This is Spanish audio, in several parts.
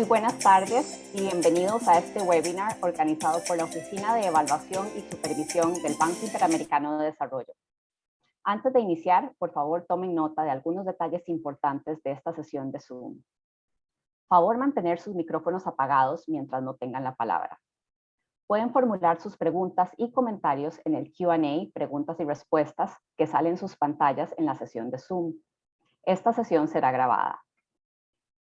Muy buenas tardes y bienvenidos a este webinar organizado por la Oficina de Evaluación y Supervisión del Banco Interamericano de Desarrollo. Antes de iniciar, por favor tomen nota de algunos detalles importantes de esta sesión de Zoom. Favor mantener sus micrófonos apagados mientras no tengan la palabra. Pueden formular sus preguntas y comentarios en el Q&A, preguntas y respuestas, que salen en sus pantallas en la sesión de Zoom. Esta sesión será grabada.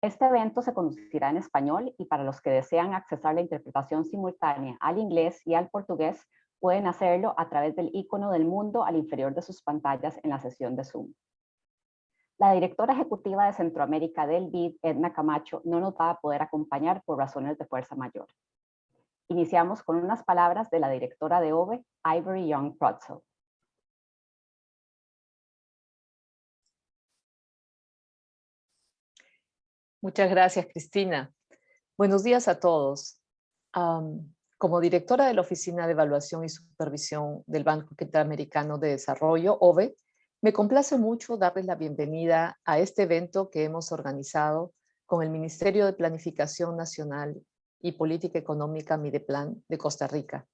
Este evento se conducirá en español y para los que desean accesar la interpretación simultánea al inglés y al portugués, pueden hacerlo a través del icono del mundo al inferior de sus pantallas en la sesión de Zoom. La directora ejecutiva de Centroamérica del BID, Edna Camacho, no nos va a poder acompañar por razones de fuerza mayor. Iniciamos con unas palabras de la directora de OVE, Ivory Young Protzel. Muchas gracias, Cristina. Buenos días a todos. como directora de la Oficina de Evaluación y Supervisión del Banco Interamericano de Desarrollo, OVE, me complace mucho darles la bienvenida a este evento que hemos organizado con el Ministerio de Planificación Nacional y Política Económica Mideplan de Costa Rica.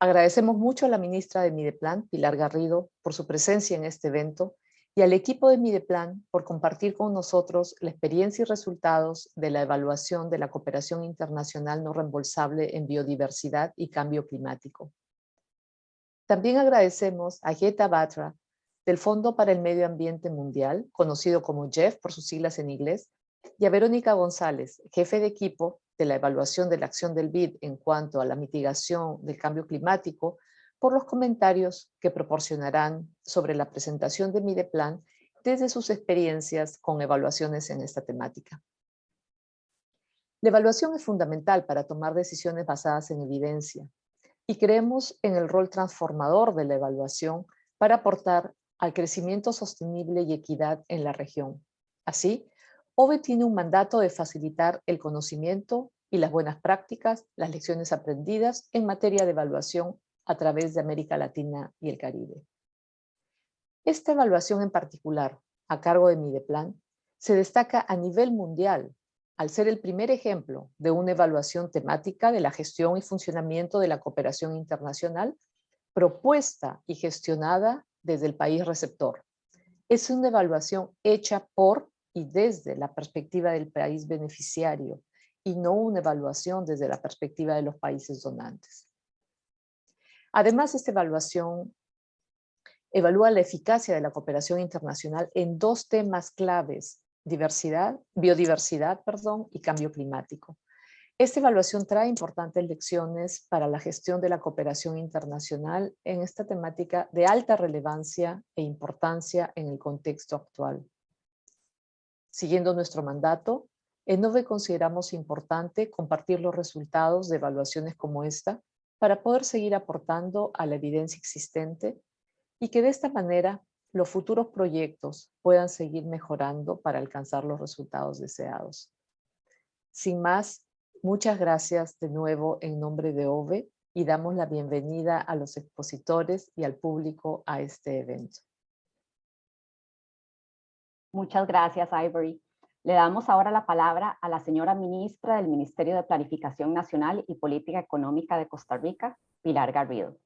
Agradecemos mucho a la ministra de Mideplan, Pilar Garrido, por su presencia en este evento y al equipo de Mideplan por compartir con nosotros la experiencia y resultados de la evaluación de la cooperación internacional no reembolsable en biodiversidad y cambio climático. También agradecemos a Jeta Batra del Fondo para el Medio Ambiente Mundial, conocido como JEF por sus siglas en inglés, y a Verónica González, jefe de equipo de la evaluación de la acción del BID en cuanto a la mitigación del cambio climático, por los comentarios que proporcionarán sobre la presentación de Mideplan desde sus experiencias con evaluaciones en esta temática. La evaluación es fundamental para tomar decisiones basadas en evidencia y creemos en el rol transformador de la evaluación para aportar al crecimiento sostenible y equidad en la región. Así, OVE tiene un mandato de facilitar el conocimiento y las buenas prácticas, las lecciones aprendidas en materia de evaluación a través de América Latina y el Caribe. Esta evaluación en particular, a cargo de Mideplan, se destaca a nivel mundial al ser el primer ejemplo de una evaluación temática de la gestión y funcionamiento de la cooperación internacional propuesta y gestionada desde el país receptor. Es una evaluación hecha por y desde la perspectiva del país beneficiario y no una evaluación desde la perspectiva de los países donantes. Además, esta evaluación evalúa la eficacia de la cooperación internacional en dos temas claves, diversidad, biodiversidad perdón, y cambio climático. Esta evaluación trae importantes lecciones para la gestión de la cooperación internacional en esta temática de alta relevancia e importancia en el contexto actual. Siguiendo nuestro mandato, en NOVE consideramos importante compartir los resultados de evaluaciones como esta para poder seguir aportando a la evidencia existente y que de esta manera los futuros proyectos puedan seguir mejorando para alcanzar los resultados deseados. Sin más, muchas gracias de nuevo en nombre de OVE y damos la bienvenida a los expositores y al público a este evento. Muchas gracias, Ivory. Le damos ahora la palabra a la señora ministra del Ministerio de Planificación Nacional y Política Económica de Costa Rica, Pilar Garrido.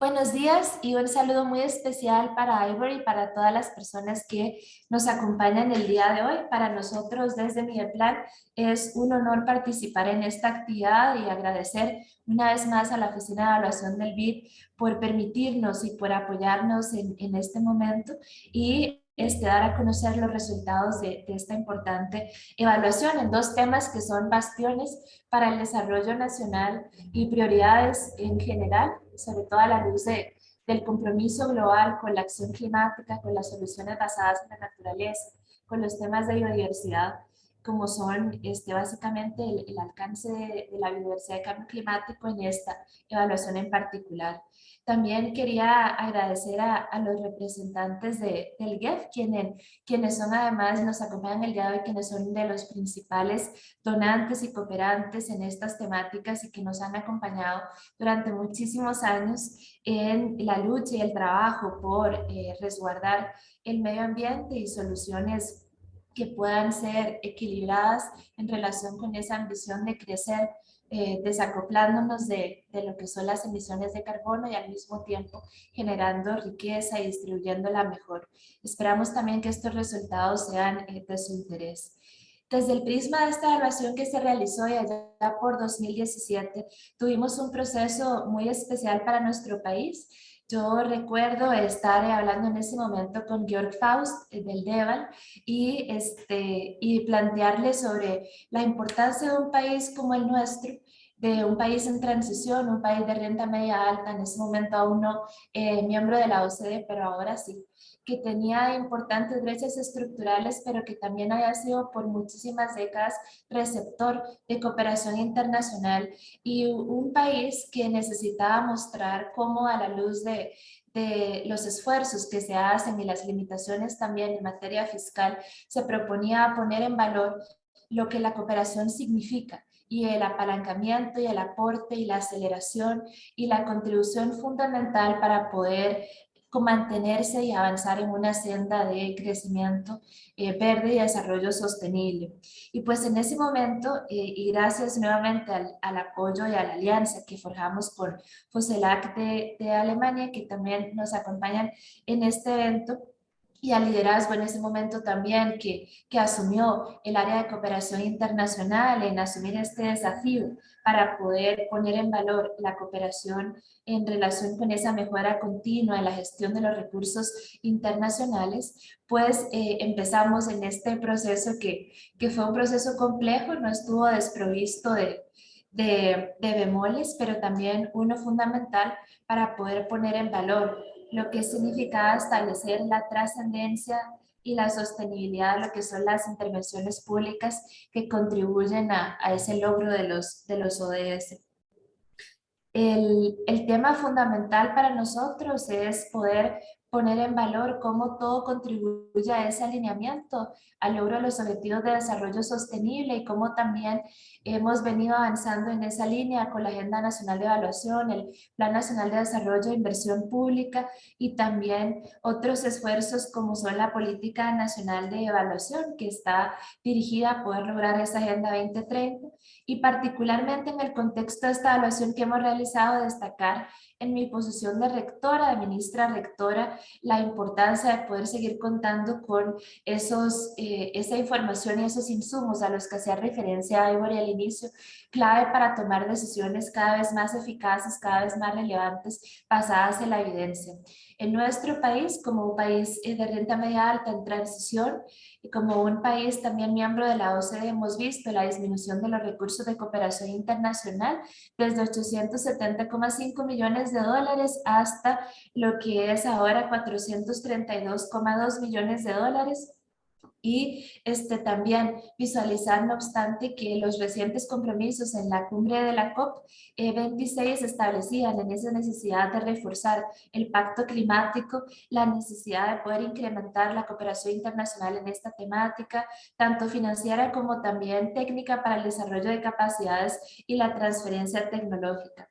Buenos días y un saludo muy especial para Ivory y para todas las personas que nos acompañan el día de hoy. Para nosotros desde Mideplan es un honor participar en esta actividad y agradecer una vez más a la Oficina de Evaluación del BID por permitirnos y por apoyarnos en, en este momento y este, dar a conocer los resultados de, esta importante evaluación en dos temas que son bastiones para el desarrollo nacional y prioridades en general, sobre todo a la luz de, del compromiso global con la acción climática, con las soluciones basadas en la naturaleza, con los temas de biodiversidad, como son este, básicamente el, alcance de, de, la biodiversidad y cambio climático en esta evaluación en particular. También quería agradecer a, los representantes de, del GEF, quienes, quienes son además, nos acompañan el día de hoy, quienes son de los principales donantes y cooperantes en estas temáticas y que nos han acompañado durante muchísimos años en la lucha y el trabajo por eh, resguardar el medio ambiente y soluciones que puedan ser equilibradas en relación con esa ambición de crecer eh, desacoplándonos de, de, lo que son las emisiones de carbono y al mismo tiempo generando riqueza y distribuyéndola mejor. Esperamos también que estos resultados sean eh, de su interés. Desde el prisma de esta evaluación que se realizó ya por 2017, tuvimos un proceso muy especial para nuestro país. Yo recuerdo estar hablando en ese momento con Georg Faust eh, del DEVAL y, este, y plantearle sobre la importancia de un país como el nuestro, de un país en transición, un país de renta media alta, en ese momento aún no eh, miembro de la OCDE, pero ahora sí que tenía importantes brechas estructurales, pero que también haya sido por muchísimas décadas receptor de cooperación internacional y un país que necesitaba mostrar cómo a la luz de, de los esfuerzos que se hacen y las limitaciones también en materia fiscal, se proponía poner en valor lo que la cooperación significa y el apalancamiento y el aporte y la aceleración y la contribución fundamental para poder mantenerse y avanzar en una senda de crecimiento eh, verde y desarrollo sostenible. Y pues en ese momento, eh, y gracias nuevamente al, al, apoyo y a la alianza que forjamos con FOSELAC de, de Alemania, que también nos acompañan en este evento, y al liderazgo en ese momento también que, que asumió el área de cooperación internacional en asumir este desafío para poder poner en valor la cooperación en relación con esa mejora continua en la gestión de los recursos internacionales, pues eh, empezamos en este proceso que, que fue un proceso complejo, no estuvo desprovisto de, de, de bemoles, pero también uno fundamental para poder poner en valor lo que significa establecer la trascendencia y la sostenibilidad de lo que son las intervenciones públicas que contribuyen a, a ese logro de los, de los ODS. El, el, tema fundamental para nosotros es poder poner en valor cómo todo contribuye a ese alineamiento, al logro de los objetivos de desarrollo sostenible y cómo también hemos venido avanzando en esa línea con la Agenda Nacional de Evaluación, el Plan Nacional de Desarrollo e Inversión Pública y también otros esfuerzos como son la Política Nacional de Evaluación que está dirigida a poder lograr esa Agenda 2030 y particularmente en el contexto de esta evaluación que hemos realizado destacar en mi posición de rectora, de ministra rectora, la importancia de poder seguir contando con esos, eh, esa información y esos insumos a los que hacía referencia Ivory inicio, clave para tomar decisiones cada vez más eficaces, cada vez más relevantes, basadas en la evidencia. En nuestro país, como un país eh, de renta media alta en transición, y como un país también miembro de la OCDE hemos visto la disminución de los recursos de cooperación internacional desde 870,5 millones de dólares hasta lo que es ahora 432,2 millones de dólares y este, también visualizar, no obstante, que los recientes compromisos en la cumbre de la COP26 eh, establecían en esa necesidad de reforzar el pacto climático, la necesidad de poder incrementar la cooperación internacional en esta temática, tanto financiera como también técnica para el desarrollo de capacidades y la transferencia tecnológica.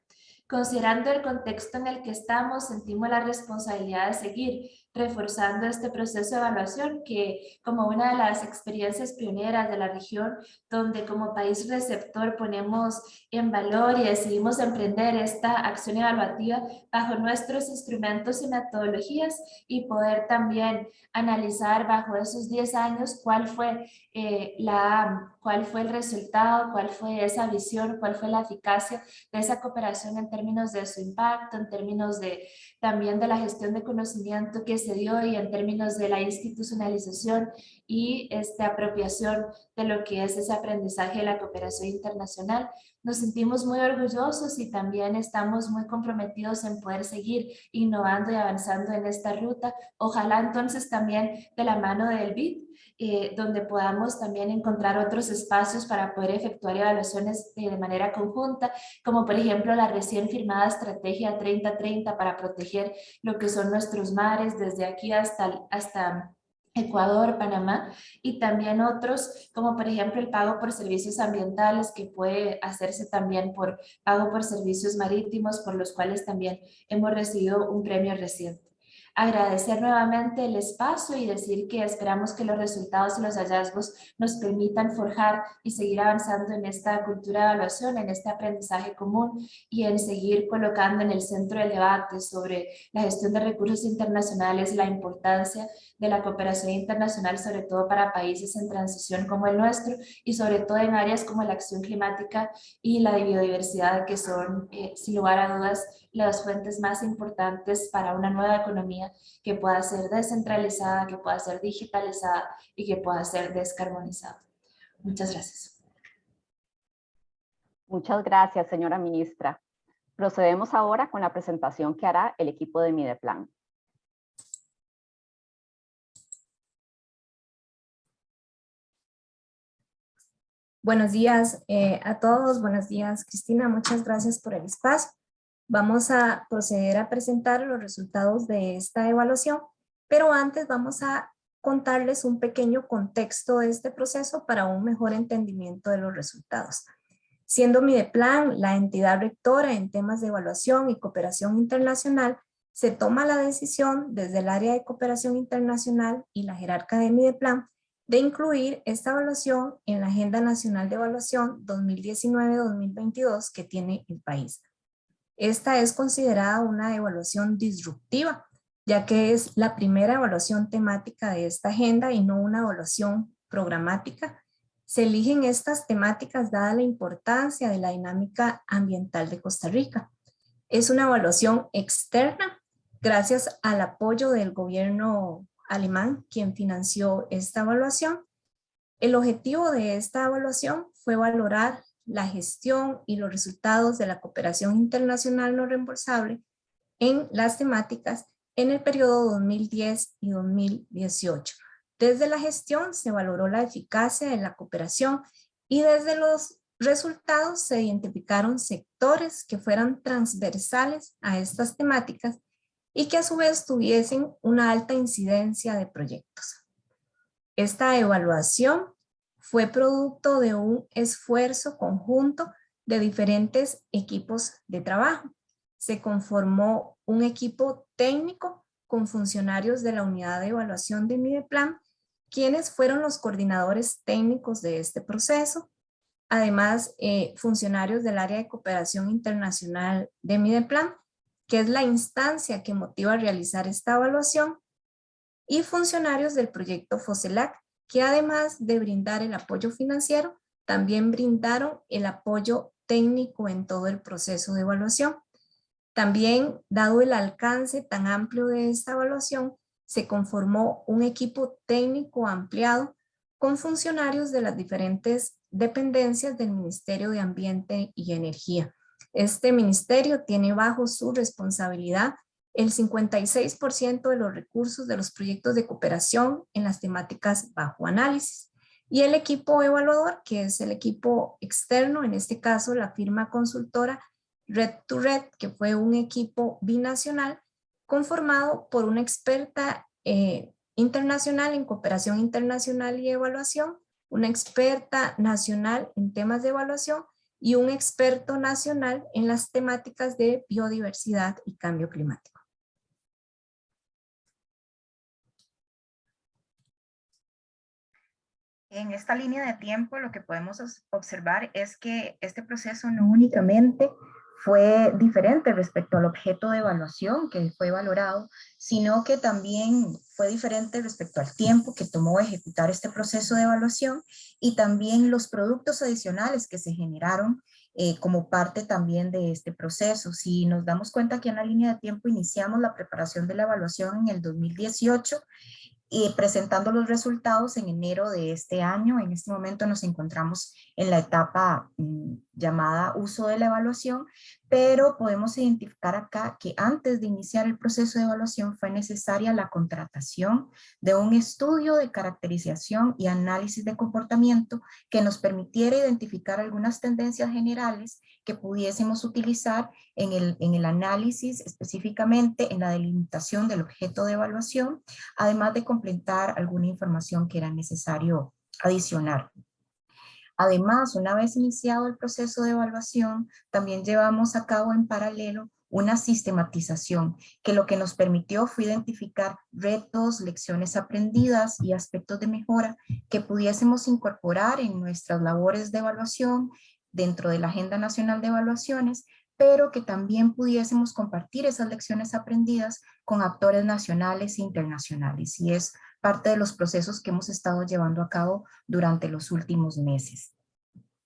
Considerando el contexto en el que estamos, sentimos la responsabilidad de seguir reforzando este proceso de evaluación que como una de las experiencias pioneras de la región, donde como país receptor ponemos en valor y decidimos emprender esta acción evaluativa bajo nuestros instrumentos y metodologías y poder también analizar bajo esos 10 años cuál fue, eh, la, cuál fue el resultado, cuál fue esa visión, cuál fue la eficacia de esa cooperación en términos de su impacto, en términos de también de la gestión de conocimiento que se dio y en términos de la institucionalización y esta apropiación de lo que es ese aprendizaje de la cooperación internacional. Nos sentimos muy orgullosos y también estamos muy comprometidos en poder seguir innovando y avanzando en esta ruta. Ojalá entonces también de la mano del BID, eh, donde podamos también encontrar otros espacios para poder efectuar evaluaciones de, de manera conjunta, como por ejemplo la recién firmada Estrategia 3030 para proteger lo que son nuestros mares desde aquí hasta, hasta Ecuador, Panamá y también otros como por ejemplo el pago por servicios ambientales que puede hacerse también por pago por servicios marítimos por los cuales también hemos recibido un premio reciente. Agradecer nuevamente el espacio y decir que esperamos que los resultados y los hallazgos nos permitan forjar y seguir avanzando en esta cultura de evaluación, en este aprendizaje común y en seguir colocando en el centro del debate sobre la gestión de recursos internacionales, la importancia de la cooperación internacional, sobre todo para países en transición como el nuestro y sobre todo en áreas como la acción climática y la biodiversidad, que son, eh, sin lugar a dudas, las fuentes más importantes para una nueva economía que pueda ser descentralizada, que pueda ser digitalizada y que pueda ser descarbonizada. Muchas gracias. Muchas gracias, señora ministra. Procedemos ahora con la presentación que hará el equipo de Mideplan. Buenos días eh, a todos, buenos días Cristina, muchas gracias por el espacio. Vamos a proceder a presentar los resultados de esta evaluación, pero antes vamos a contarles un pequeño contexto de este proceso para un mejor entendimiento de los resultados. Siendo Mideplan la entidad rectora en temas de evaluación y cooperación internacional, se toma la decisión desde el área de cooperación internacional y la jerarca de Mideplan de incluir esta evaluación en la Agenda Nacional de Evaluación 2019-2022 que tiene el país. Esta es considerada una evaluación disruptiva, ya que es la primera evaluación temática de esta agenda y no una evaluación programática. Se eligen estas temáticas dada la importancia de la dinámica ambiental de Costa Rica. Es una evaluación externa gracias al apoyo del gobierno alemán, quien financió esta evaluación. El objetivo de esta evaluación fue valorar la gestión y los resultados de la cooperación internacional no reembolsable en las temáticas en el periodo 2010 y 2018. Desde la gestión se valoró la eficacia de la cooperación y desde los resultados se identificaron sectores que fueran transversales a estas temáticas y que a su vez tuviesen una alta incidencia de proyectos. Esta evaluación fue producto de un esfuerzo conjunto de diferentes equipos de trabajo. Se conformó un equipo técnico con funcionarios de la unidad de evaluación de Mideplan, quienes fueron los coordinadores técnicos de este proceso. Además, eh, funcionarios del área de cooperación internacional de Mideplan, que es la instancia que motiva a realizar esta evaluación, y funcionarios del proyecto FOSELAC, que además de brindar el apoyo financiero, también brindaron el apoyo técnico en todo el proceso de evaluación. También, dado el alcance tan amplio de esta evaluación, se conformó un equipo técnico ampliado con funcionarios de las diferentes dependencias del Ministerio de Ambiente y Energía. Este ministerio tiene bajo su responsabilidad el 56% de los recursos de los proyectos de cooperación en las temáticas bajo análisis. Y el equipo evaluador, que es el equipo externo, en este caso la firma consultora Red to Red, que fue un equipo binacional conformado por una experta eh, internacional en cooperación internacional y evaluación, una experta nacional en temas de evaluación y un experto nacional en las temáticas de biodiversidad y cambio climático. En esta línea de tiempo lo que podemos observar es que este proceso no únicamente fue diferente respecto al objeto de evaluación que fue valorado, sino que también fue diferente respecto al tiempo que tomó ejecutar este proceso de evaluación y también los productos adicionales que se generaron eh, como parte también de este proceso. Si nos damos cuenta que en la línea de tiempo iniciamos la preparación de la evaluación en el 2018 y presentando los resultados en enero de este año. En este momento nos encontramos en la etapa mm, llamada uso de la evaluación, pero podemos identificar acá que antes de iniciar el proceso de evaluación fue necesaria la contratación de un estudio de caracterización y análisis de comportamiento que nos permitiera identificar algunas tendencias generales que pudiésemos utilizar en el, en el análisis, específicamente en la delimitación del objeto de evaluación, además de completar alguna información que era necesario adicionar. Además, una vez iniciado el proceso de evaluación, también llevamos a cabo en paralelo una sistematización que lo que nos permitió fue identificar retos, lecciones aprendidas y aspectos de mejora que pudiésemos incorporar en nuestras labores de evaluación dentro de la Agenda Nacional de Evaluaciones, pero que también pudiésemos compartir esas lecciones aprendidas con actores nacionales e internacionales. Y es parte de los procesos que hemos estado llevando a cabo durante los últimos meses.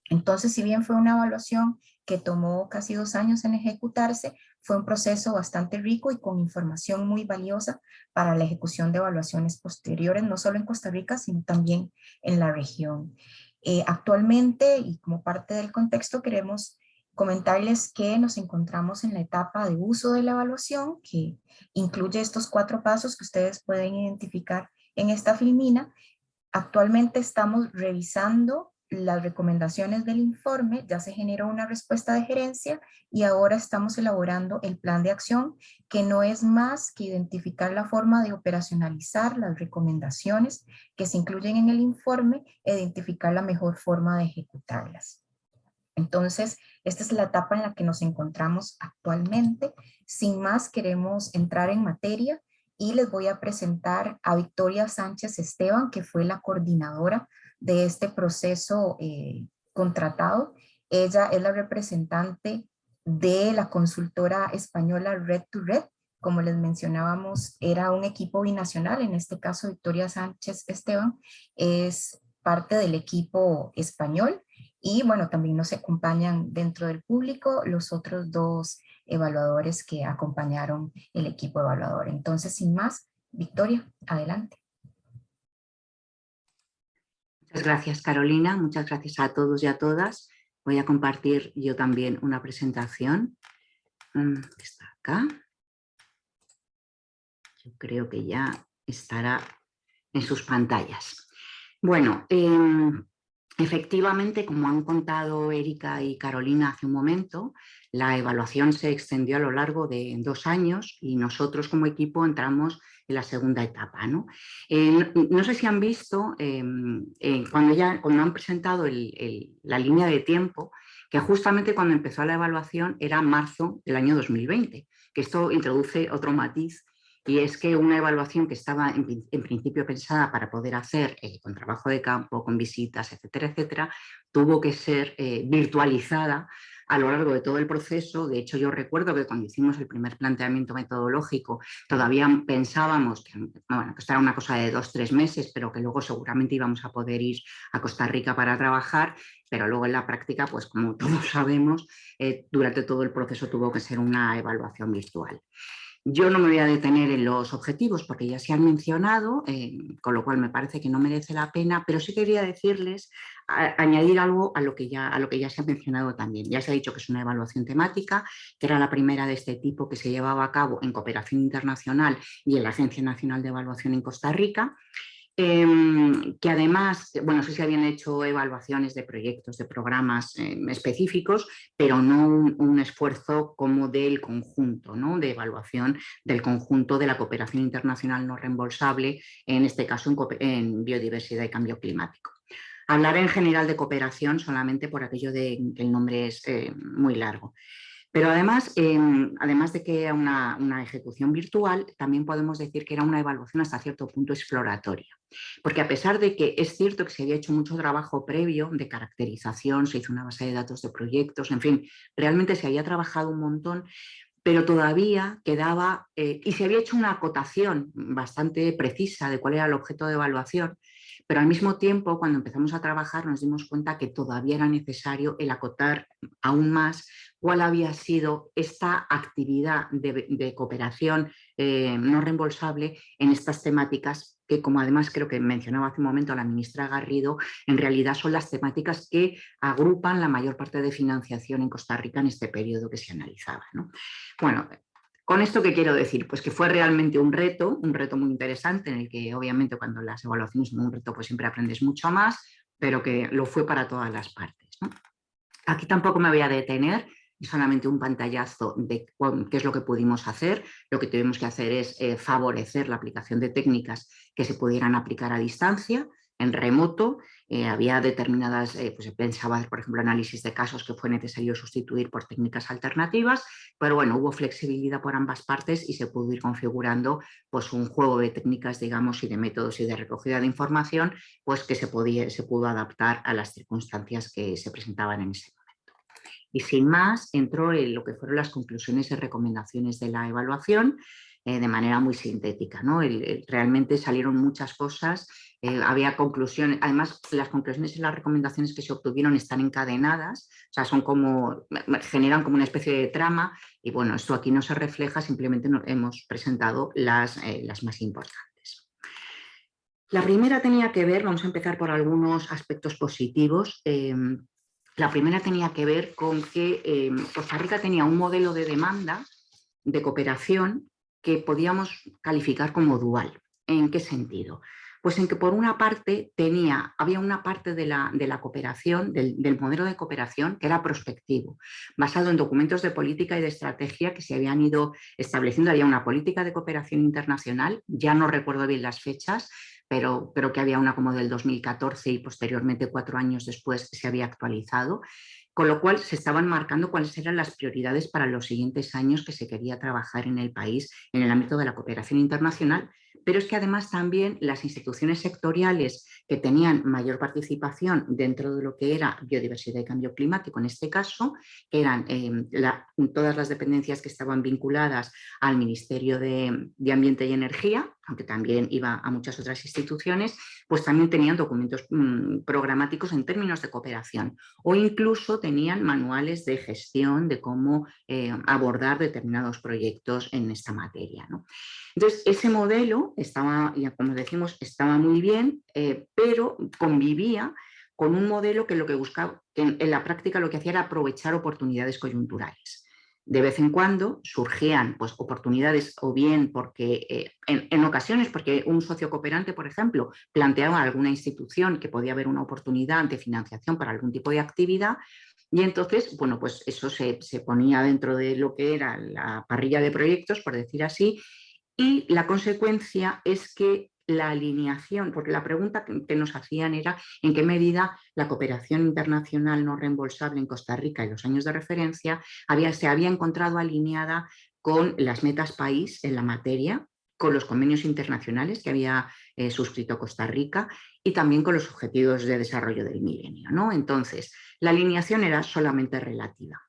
Entonces, si bien fue una evaluación que tomó casi dos años en ejecutarse, fue un proceso bastante rico y con información muy valiosa para la ejecución de evaluaciones posteriores, no solo en Costa Rica, sino también en la región. Eh, actualmente, y como parte del contexto, queremos comentarles que nos encontramos en la etapa de uso de la evaluación, que incluye estos cuatro pasos que ustedes pueden identificar en esta filmina. Actualmente estamos revisando las recomendaciones del informe, ya se generó una respuesta de gerencia y ahora estamos elaborando el plan de acción, que no es más que identificar la forma de operacionalizar las recomendaciones que se incluyen en el informe e identificar la mejor forma de ejecutarlas. Entonces, esta es la etapa en la que nos encontramos actualmente. Sin más, queremos entrar en materia y les voy a presentar a Victoria Sánchez Esteban, que fue la coordinadora de este proceso eh, contratado. Ella es la representante de la consultora española Red to Red. Como les mencionábamos, era un equipo binacional, en este caso Victoria Sánchez Esteban es parte del equipo español y bueno, también nos acompañan dentro del público los otros dos evaluadores que acompañaron el equipo evaluador. Entonces, sin más, Victoria, adelante. Gracias, Carolina. Muchas gracias a todos y a todas. Voy a compartir yo también una presentación. Mm, está acá. Yo creo que ya estará en sus pantallas. Bueno, em, efectivamente, como han contado Erika y Carolina hace un momento, la evaluación se extendió a lo largo de dos años y nosotros como equipo entramos en la segunda etapa. No, eh, no, sé si han visto, em, eh, cuando, ya, cuando han presentado la línea de tiempo, que justamente cuando empezó la evaluación era marzo del año 2020, que esto introduce otro matiz y es que una evaluación que estaba en, principio pensada para poder hacer eh, con trabajo de campo, con visitas, etcétera, etcétera, tuvo que ser virtualizada a lo largo de todo el proceso. De hecho, yo recuerdo que cuando hicimos el primer planteamiento metodológico todavía pensábamos que, bueno, esto era una cosa de dos, tres meses, pero que luego seguramente íbamos a poder ir a Costa Rica para trabajar, pero luego en la práctica, pues como todos sabemos, eh, durante todo el proceso tuvo que ser una evaluación virtual. Yo no me voy a detener en los objetivos porque ya se han mencionado, eh, con lo cual me parece que no merece la pena, pero sí quería decirles, añadir algo a lo, que ya, se ha mencionado también. Ya se ha dicho que es una evaluación temática, que era la primera de este tipo que se llevaba a cabo en cooperación internacional y en la Agencia Nacional de Evaluación en Costa Rica. Em, que además, bueno, sí se habían hecho evaluaciones de proyectos, de programas em, específicos, pero no un, esfuerzo como del conjunto, ¿no? de evaluación del conjunto de la cooperación internacional no reembolsable, en este caso en, biodiversidad y cambio climático. Hablar en general de cooperación solamente por aquello de que el nombre es eh, muy largo. Pero además, em, además de que era una, una, ejecución virtual, también podemos decir que era una evaluación hasta cierto punto exploratoria. Porque a pesar de que es cierto que se había hecho mucho trabajo previo de caracterización, se hizo una base de datos de proyectos, en fin, realmente se había trabajado un montón, pero todavía quedaba, eh, y se había hecho una acotación bastante precisa de cuál era el objeto de evaluación, pero al mismo tiempo, cuando empezamos a trabajar, nos dimos cuenta que todavía era necesario el acotar aún más cuál había sido esta actividad de, cooperación eh, no reembolsable en estas temáticas que, como además creo que mencionaba hace un momento la ministra Garrido, en realidad son las temáticas que agrupan la mayor parte de financiación en Costa Rica en este periodo que se analizaba. Bueno, ¿Con esto qué quiero decir? Pues que fue realmente un reto, un reto muy interesante en el que obviamente cuando las evaluaciones son un reto pues siempre aprendes mucho más, pero que lo fue para todas las partes. Aquí tampoco me voy a detener, solamente un pantallazo de qué es lo que pudimos hacer. Lo que tuvimos que hacer es eh, favorecer la aplicación de técnicas que se pudieran aplicar a distancia, en remoto, eh, había determinadas, eh, pues pensaba, por ejemplo, análisis de casos que fue necesario sustituir por técnicas alternativas, pero bueno, hubo flexibilidad por ambas partes y se pudo ir configurando pues un juego de técnicas, digamos, y de métodos y de recogida de información, pues que se, podía, se pudo adaptar a las circunstancias que se presentaban en ese momento. Y sin más, entró en lo que fueron las conclusiones y recomendaciones de la evaluación, eh, de manera muy sintética. ¿no? realmente salieron muchas cosas, eh, había conclusiones, además las conclusiones y las recomendaciones que se obtuvieron están encadenadas, o sea, son como, generan como una especie de trama y bueno, esto aquí no se refleja, simplemente hemos presentado las, eh, las más importantes. La primera tenía que ver, vamos a empezar por algunos aspectos positivos, la primera tenía que ver con que Costa Rica tenía un modelo de demanda de cooperación que podíamos calificar como dual. ¿En qué sentido? Pues en que por una parte tenía, había una parte de la, de la cooperación, del, modelo de cooperación que era prospectivo, basado en documentos de política y de estrategia que se habían ido estableciendo. Había una política de cooperación internacional, ya no recuerdo bien las fechas, pero creo que había una como del 2014 y posteriormente cuatro años después se había actualizado con lo cual se estaban marcando cuáles eran las prioridades para los siguientes años que se quería trabajar en el país en el ámbito de la cooperación internacional, pero es que además también las instituciones sectoriales que tenían mayor participación dentro de lo que era biodiversidad y cambio climático en este caso, que eran em, todas las dependencias que estaban vinculadas al Ministerio de Ambiente y Energía, aunque también iba a muchas otras instituciones, pues también tenían documentos mm, programáticos en términos de cooperación o incluso tenían manuales de gestión de cómo eh, abordar determinados proyectos en esta materia. Entonces, ese modelo estaba, como decimos, estaba muy bien, eh, pero convivía con un modelo que lo que buscaba, que en la práctica lo que hacía era aprovechar oportunidades coyunturales. De vez en cuando surgían pues, oportunidades o bien porque eh, en, ocasiones porque un socio cooperante, por ejemplo, planteaba a alguna institución que podía haber una oportunidad de financiación para algún tipo de actividad y entonces, bueno, pues eso se, se ponía dentro de lo que era la parrilla de proyectos, por decir así, y la consecuencia es que la alineación, porque la pregunta que nos hacían era en qué medida la cooperación internacional no reembolsable en Costa Rica en los años de referencia había, se había encontrado alineada con las metas país en la materia, con los convenios internacionales que había eh, suscrito Costa Rica y también con los objetivos de desarrollo del milenio. ¿no? Entonces, la alineación era solamente relativa.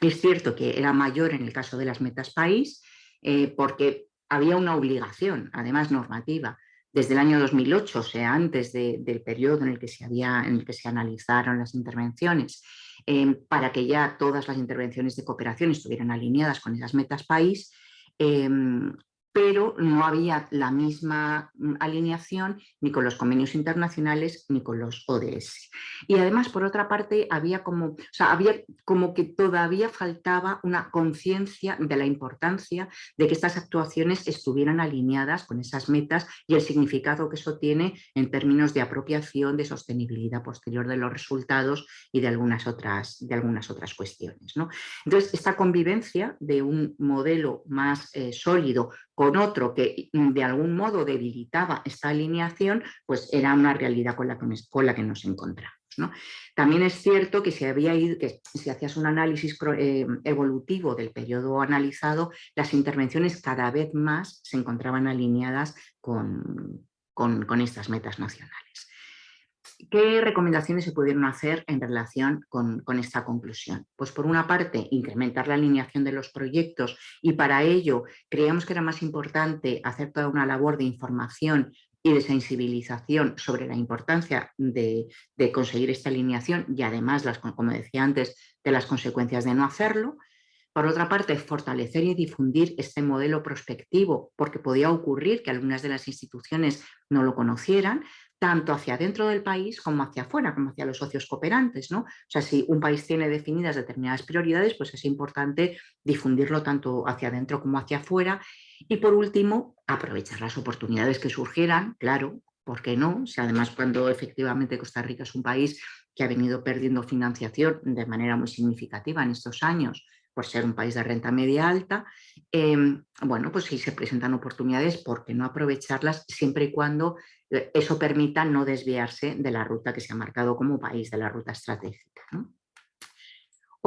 Es cierto que era mayor en el caso de las metas país, eh, porque había una obligación, además normativa, desde el año 2008, o sea, antes del periodo en el, que se en el que se analizaron las intervenciones, em, para que ya todas las intervenciones de cooperación estuvieran alineadas con esas metas país, em, pero no había la misma mm, alineación ni con los convenios internacionales ni con los ODS. Y además, por otra parte, había como, o sea, había como que todavía faltaba una conciencia de la importancia de que estas actuaciones estuvieran alineadas con esas metas y el significado que eso tiene en términos de apropiación, de sostenibilidad posterior de los resultados y de algunas otras, de algunas otras cuestiones. ¿no? Entonces, esta convivencia de un modelo más eh, sólido con otro que mm, de algún modo debilitaba esta alineación, pues era una realidad con la que, con nos encontramos. También es cierto que si hacías un análisis eh, evolutivo del periodo analizado, las intervenciones cada vez más se encontraban alineadas con estas metas nacionales. ¿Qué recomendaciones se pudieron hacer en relación con, esta conclusión? Pues por una parte, incrementar la alineación de los proyectos y para ello creíamos que era más importante hacer toda una labor de información y de sensibilización sobre la importancia de, de conseguir esta alineación y además, las, como decía antes, de las consecuencias de no hacerlo. Por otra parte, fortalecer y difundir este modelo prospectivo, porque podía ocurrir que algunas de las instituciones no lo conocieran, tanto hacia dentro del país como hacia afuera, como hacia los socios cooperantes. ¿no? O sea, si un país tiene definidas determinadas prioridades, pues es importante difundirlo tanto hacia adentro como hacia afuera. Y por último, aprovechar las oportunidades que surgieran, claro, ¿por qué no? Si además cuando efectivamente Costa Rica es un país que ha venido perdiendo financiación de manera muy significativa en estos años por ser un país de renta media alta, em, bueno, pues si se presentan oportunidades, ¿por qué no aprovecharlas siempre y cuando eso permita no desviarse de la ruta que se ha marcado como país, de la ruta estratégica?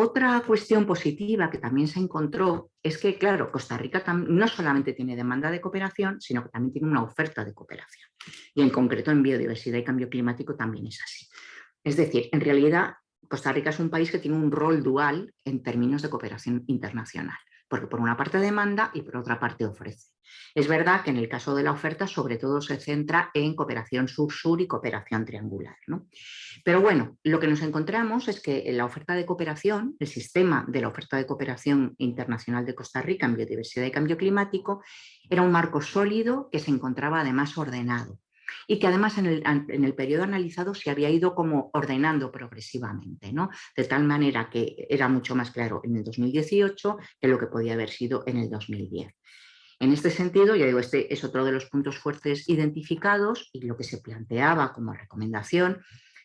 Otra cuestión positiva que también se encontró es que, claro, Costa Rica no solamente tiene demanda de cooperación, sino que también tiene una oferta de cooperación. Y en concreto en biodiversidad y cambio climático también es así. Es decir, en realidad Costa Rica es un país que tiene un rol dual en términos de cooperación internacional, porque por una parte demanda y por otra parte ofrece. Es verdad que en el caso de la oferta sobre todo se centra en cooperación sur-sur y cooperación triangular. Pero bueno, lo que nos encontramos es que en la oferta de cooperación, el sistema de la oferta de cooperación internacional de Costa Rica en biodiversidad y cambio climático, era un marco sólido que se encontraba además ordenado y que además en el, periodo analizado se había ido como ordenando progresivamente, ¿no? de tal manera que era mucho más claro en el 2018 que lo que podía haber sido en el 2010. En este sentido, ya digo, este es otro de los puntos fuertes identificados y lo que se planteaba como recomendación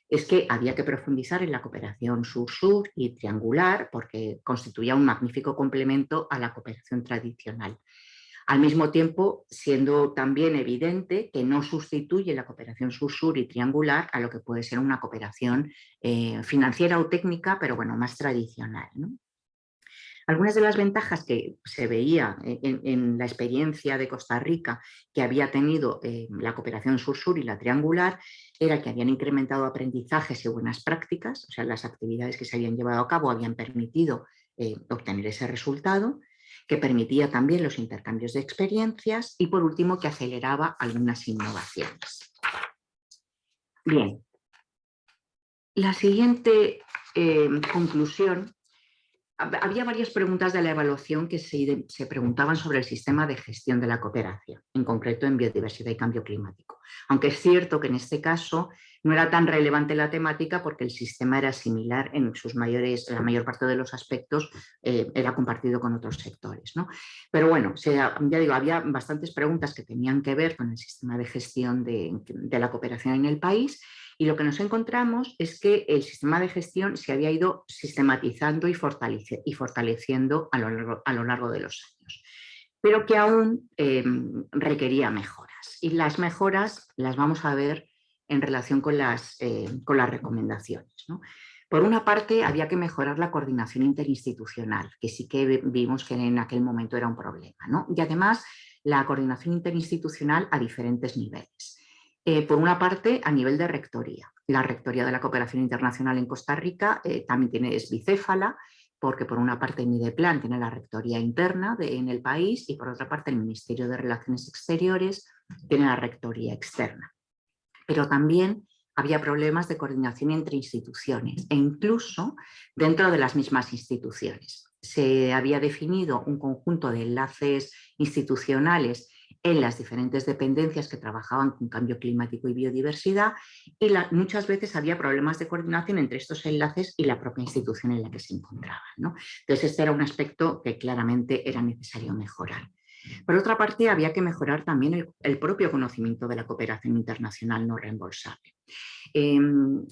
es que había que profundizar en la cooperación sur-sur y triangular porque constituía un magnífico complemento a la cooperación tradicional. Al mismo tiempo, siendo también evidente que no sustituye la cooperación sur-sur y triangular a lo que puede ser una cooperación eh, financiera o técnica, pero bueno, más tradicional. Algunas de las ventajas que se veía en, la experiencia de Costa Rica que había tenido eh, la cooperación sur-sur y la triangular era que habían incrementado aprendizajes y buenas prácticas, o sea, las actividades que se habían llevado a cabo habían permitido eh, obtener ese resultado, que permitía también los intercambios de experiencias y por último que aceleraba algunas innovaciones. Bien, la siguiente eh, conclusión había varias preguntas de la evaluación que se, se, preguntaban sobre el sistema de gestión de la cooperación, en concreto en biodiversidad y cambio climático. Aunque es cierto que en este caso no era tan relevante la temática porque el sistema era similar en sus mayores, la mayor parte de los aspectos eh, era compartido con otros sectores. ¿no? Pero bueno, ya digo, había bastantes preguntas que tenían que ver con el sistema de gestión de, de la cooperación en el país y lo que nos encontramos es que el sistema de gestión se había ido sistematizando y, fortaleciendo a lo, largo, de los años, pero que aún em, requería mejoras. Y las mejoras las vamos a ver en relación con las, eh, con las recomendaciones. Por una parte, había que mejorar la coordinación interinstitucional, que sí que vimos que en aquel momento era un problema. Y además, la coordinación interinstitucional a diferentes niveles. Eh, por una parte, a nivel de rectoría. La Rectoría de la Cooperación Internacional en Costa Rica eh, también tiene, es bicéfala, porque por una parte Mideplan tiene la rectoría interna en el país y por otra parte el Ministerio de Relaciones Exteriores tiene la rectoría externa. Pero también había problemas de coordinación entre instituciones e incluso dentro de las mismas instituciones. Se había definido un conjunto de enlaces institucionales en las diferentes dependencias que trabajaban con cambio climático y biodiversidad y muchas veces había problemas de coordinación entre estos enlaces y la propia institución en la que se encontraban. Entonces este era un aspecto que claramente era necesario mejorar. Por otra parte, había que mejorar también el, propio conocimiento de la cooperación internacional no reembolsable. Em,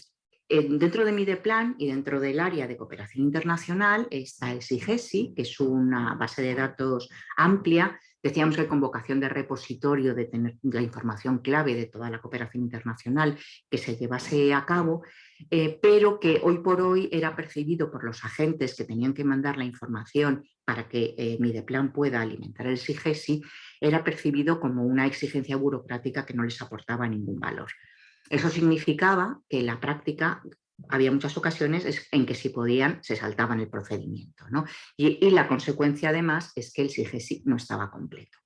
dentro de MIDEPLAN y dentro del área de cooperación internacional está el SIGESI, que es una base de datos amplia Decíamos que con vocación de repositorio de tener la información clave de toda la cooperación internacional que se llevase a cabo, eh, pero que hoy por hoy era percibido por los agentes que tenían que mandar la información para que eh, Mideplan pueda alimentar el SIGESI, era percibido como una exigencia burocrática que no les aportaba ningún valor. Eso significaba que la práctica había muchas ocasiones en que si podían se saltaban el procedimiento. ¿no? Y, la consecuencia además es que el SIGESI no estaba completo.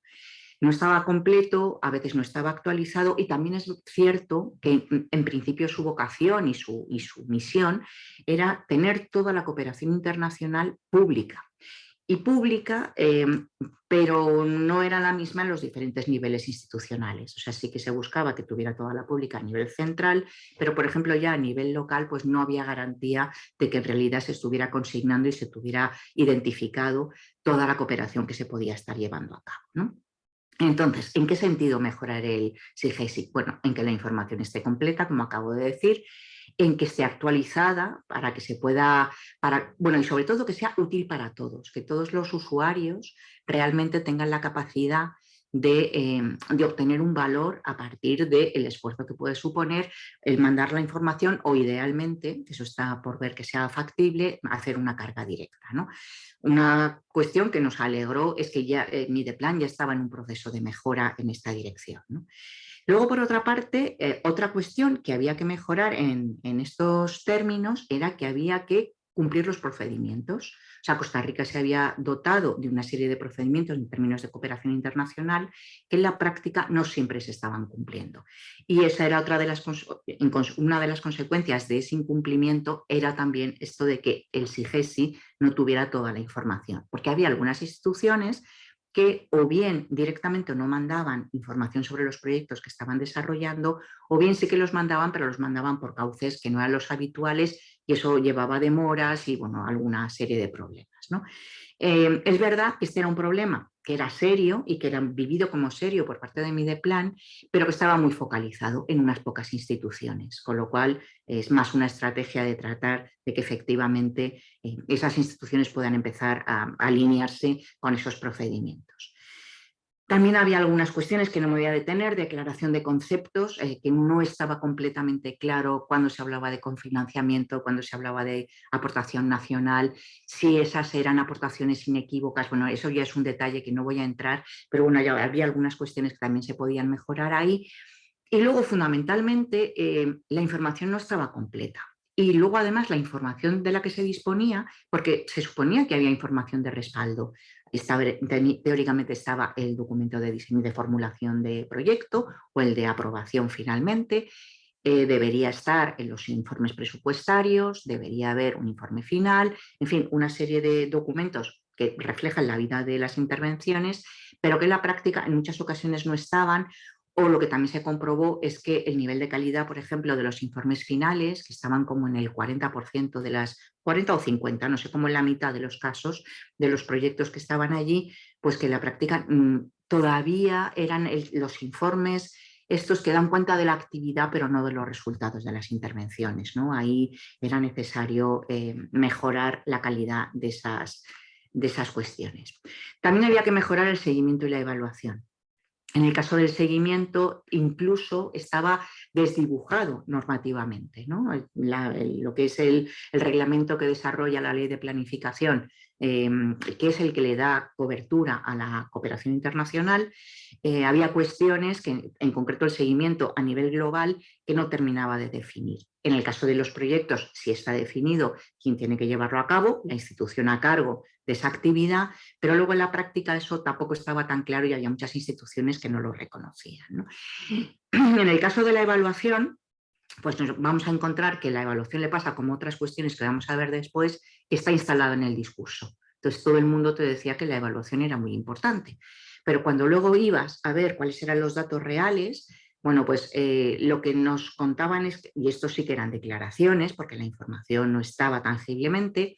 No estaba completo, a veces no estaba actualizado y también es cierto que en, principio su vocación y su, y su misión era tener toda la cooperación internacional pública y pública, em, pero no era la misma en los diferentes niveles institucionales. O sea, sí que se buscaba que tuviera toda la pública a nivel central, pero por ejemplo ya a nivel local pues no había garantía de que en realidad se estuviera consignando y se tuviera identificado toda la cooperación que se podía estar llevando a cabo. Entonces, ¿en qué sentido mejorar el SIGESI? Bueno, en que la información esté completa, como acabo de decir, en que esté actualizada para que se pueda, para, bueno, y sobre todo que sea útil para todos, que todos los usuarios realmente tengan la capacidad Em, de, obtener un valor a partir del esfuerzo que puede suponer el mandar la información o idealmente, eso está por ver que sea factible, hacer una carga directa. ¿no? Una cuestión que nos alegró es que ya eh, Mideplan ya estaba en un proceso de mejora en esta dirección. Luego, por otra parte, eh, otra cuestión que había que mejorar en, en estos términos era que había que cumplir los procedimientos. O sea, Costa Rica se había dotado de una serie de procedimientos en términos de cooperación internacional que en la práctica no siempre se estaban cumpliendo. Y esa era otra de las, una de las consecuencias de ese incumplimiento era también esto de que el SIGESI no tuviera toda la información, porque había algunas instituciones que o bien directamente no mandaban información sobre los proyectos que estaban desarrollando, o bien sí que los mandaban, pero los mandaban por cauces que no eran los habituales y eso llevaba demoras y bueno, alguna serie de problemas. ¿no? Eh, es verdad que este era un problema que era serio y que era vivido como serio por parte de Mideplan, pero que estaba muy focalizado en unas pocas instituciones, con lo cual es más una estrategia de tratar de que efectivamente eh, esas instituciones puedan empezar a alinearse con esos procedimientos. También había algunas cuestiones que no me voy a detener, declaración de conceptos, eh, que no estaba completamente claro cuando se hablaba de confinanciamiento, cuando se hablaba de aportación nacional, si esas eran aportaciones inequívocas, bueno, eso ya es un detalle que no voy a entrar, pero bueno, había algunas cuestiones que también se podían mejorar ahí. Y luego, fundamentalmente, eh, la información no estaba completa. Y luego además la información de la que se disponía, porque se suponía que había información de respaldo, teóricamente estaba el documento de diseño y de formulación de proyecto o el de aprobación finalmente, eh, debería estar en los informes presupuestarios, debería haber un informe final, en fin, una serie de documentos que reflejan la vida de las intervenciones, pero que en la práctica en muchas ocasiones no estaban o lo que también se comprobó es que el nivel de calidad, por ejemplo, de los informes finales, que estaban como en el 40% de las 40 o 50, no sé, como en la mitad de los casos de los proyectos que estaban allí, pues que la práctica mm, todavía eran los informes estos que dan cuenta de la actividad pero no de los resultados de las intervenciones. ¿no? Ahí era necesario eh, mejorar la calidad de esas, de esas cuestiones. También había que mejorar el seguimiento y la evaluación. En el caso del seguimiento, incluso estaba desdibujado normativamente. lo que es el, reglamento que desarrolla la ley de planificación, em, que es el que le da cobertura a la cooperación internacional, eh, había cuestiones, que, en concreto el seguimiento a nivel global, que no terminaba de definir. En el caso de los proyectos, si está definido quién tiene que llevarlo a cabo, la institución a cargo de esa actividad, pero luego en la práctica eso tampoco estaba tan claro y había muchas instituciones que no lo reconocían. En el caso de la evaluación, pues nos vamos a encontrar que la evaluación le pasa como otras cuestiones que vamos a ver después, está instalada en el discurso. Entonces todo el mundo te decía que la evaluación era muy importante. Pero cuando luego ibas a ver cuáles eran los datos reales, bueno, pues eh, lo que nos contaban es, y esto sí que eran declaraciones, porque la información no estaba tangiblemente,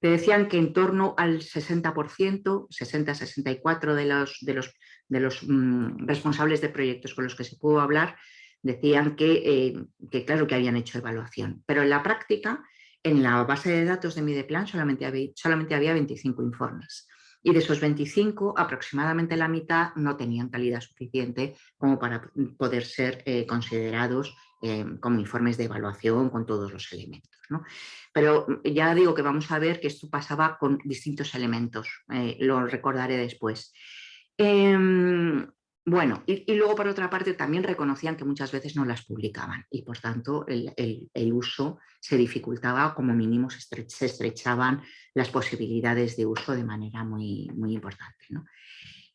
te decían que en torno al 60%, 60-64% de los, de los, de los mm, responsables de proyectos con los que se pudo hablar, decían eh, que, claro que habían hecho evaluación, pero en la práctica, en la base de datos de Mideplan solamente había, solamente había 25 informes y de esos 25 aproximadamente la mitad no tenían calidad suficiente como para poder ser eh, considerados eh, como informes de evaluación con todos los elementos. Pero mm, ya digo que vamos a ver que esto pasaba con distintos elementos, lo recordaré después. Em, bueno, y, luego por otra parte también reconocían que muchas veces no las publicaban y por tanto el, uso se dificultaba, como mínimo se, estrechaban las posibilidades de uso de manera muy importante.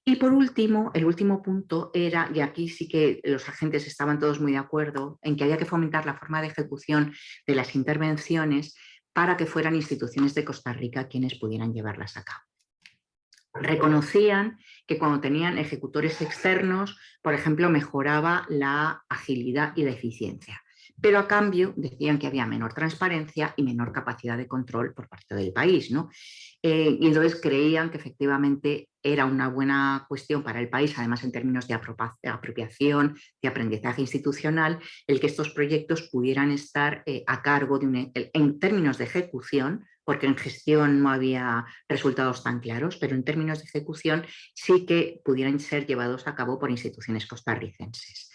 Y por último, el último punto era, y aquí sí que los agentes estaban todos muy de acuerdo, en que había que fomentar la forma de ejecución de las intervenciones para que fueran instituciones de Costa Rica quienes pudieran llevarlas a cabo reconocían que cuando tenían ejecutores externos, por ejemplo, mejoraba la agilidad y la eficiencia. Pero a cambio decían que había menor transparencia y menor capacidad de control por parte del país. ¿no? Eh, y entonces creían que efectivamente era una buena cuestión para el país, además en términos de apropiación, de aprendizaje institucional, el que estos proyectos pudieran estar eh, a cargo de un, en términos de ejecución, porque en gestión no había resultados tan claros, pero en términos de ejecución sí que pudieran ser llevados a cabo por instituciones costarricenses.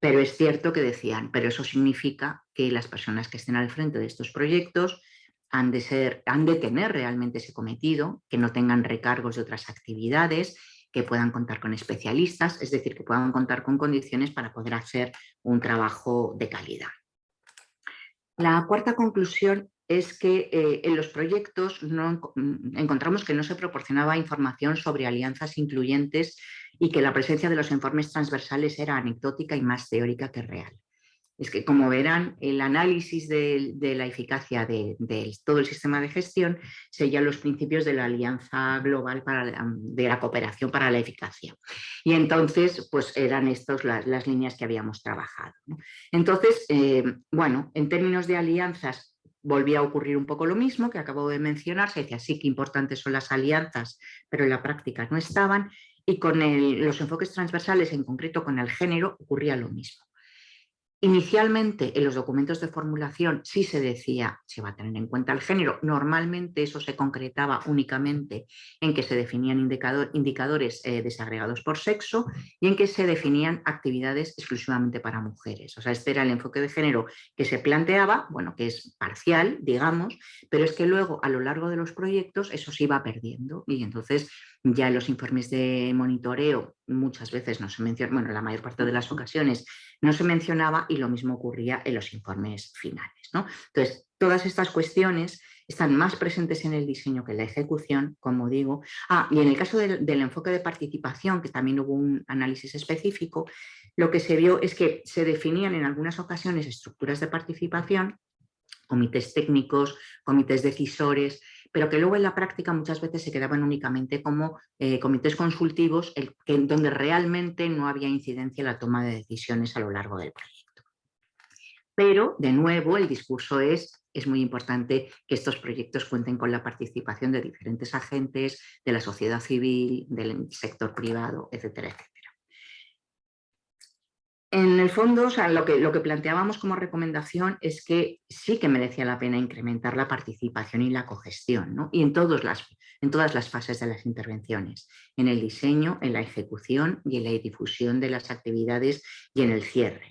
Pero es cierto que decían, pero eso significa que las personas que estén al frente de estos proyectos han de, ser, han de tener realmente ese cometido, que no tengan recargos de otras actividades, que puedan contar con especialistas, es decir, que puedan contar con condiciones para poder hacer un trabajo de calidad. La cuarta conclusión es que eh, en los proyectos no, encontramos que no se proporcionaba información sobre alianzas incluyentes y que la presencia de los informes transversales era anecdótica y más teórica que real es que, como verán, el análisis de, la eficacia de, todo el sistema de gestión serían los principios de la Alianza Global para de la Cooperación para la Eficacia. Y entonces, pues eran estas las, líneas que habíamos trabajado. Entonces, eh, bueno, en términos de alianzas, volvía a ocurrir un poco lo mismo que acabo de mencionar, se decía sí que importantes son las alianzas, pero en la práctica no estaban, y con los enfoques transversales, en concreto con el género, ocurría lo mismo. Inicialmente en los documentos de formulación sí se decía, se va a tener en cuenta el género, normalmente eso se concretaba únicamente en que se definían indicadores eh, desagregados por sexo y en que se definían actividades exclusivamente para mujeres. O sea, este era el enfoque de género que se planteaba, bueno, que es parcial, digamos, pero es que luego a lo largo de los proyectos eso se iba perdiendo y entonces ya en los informes de monitoreo muchas veces no se menciona, bueno, la mayor parte de las ocasiones no se mencionaba y lo mismo ocurría en los informes finales. ¿no? Entonces, todas estas cuestiones están más presentes en el diseño que en la ejecución, como digo. Ah, y en el caso del, del, enfoque de participación, que también hubo un análisis específico, lo que se vio es que se definían en algunas ocasiones estructuras de participación, comités técnicos, comités decisores, pero que luego en la práctica muchas veces se quedaban únicamente como eh, comités consultivos donde realmente no había incidencia en la toma de decisiones a lo largo del proyecto. Pero, de nuevo, el discurso es, es muy importante que estos proyectos cuenten con la participación de diferentes agentes, de la sociedad civil, del sector privado, etcétera, etcétera. En el fondo, lo, que, planteábamos como recomendación es que sí que merecía la pena incrementar la participación y la cogestión, y en, las, en todas las fases de las intervenciones, en el diseño, en la ejecución y en la difusión de las actividades y en el cierre.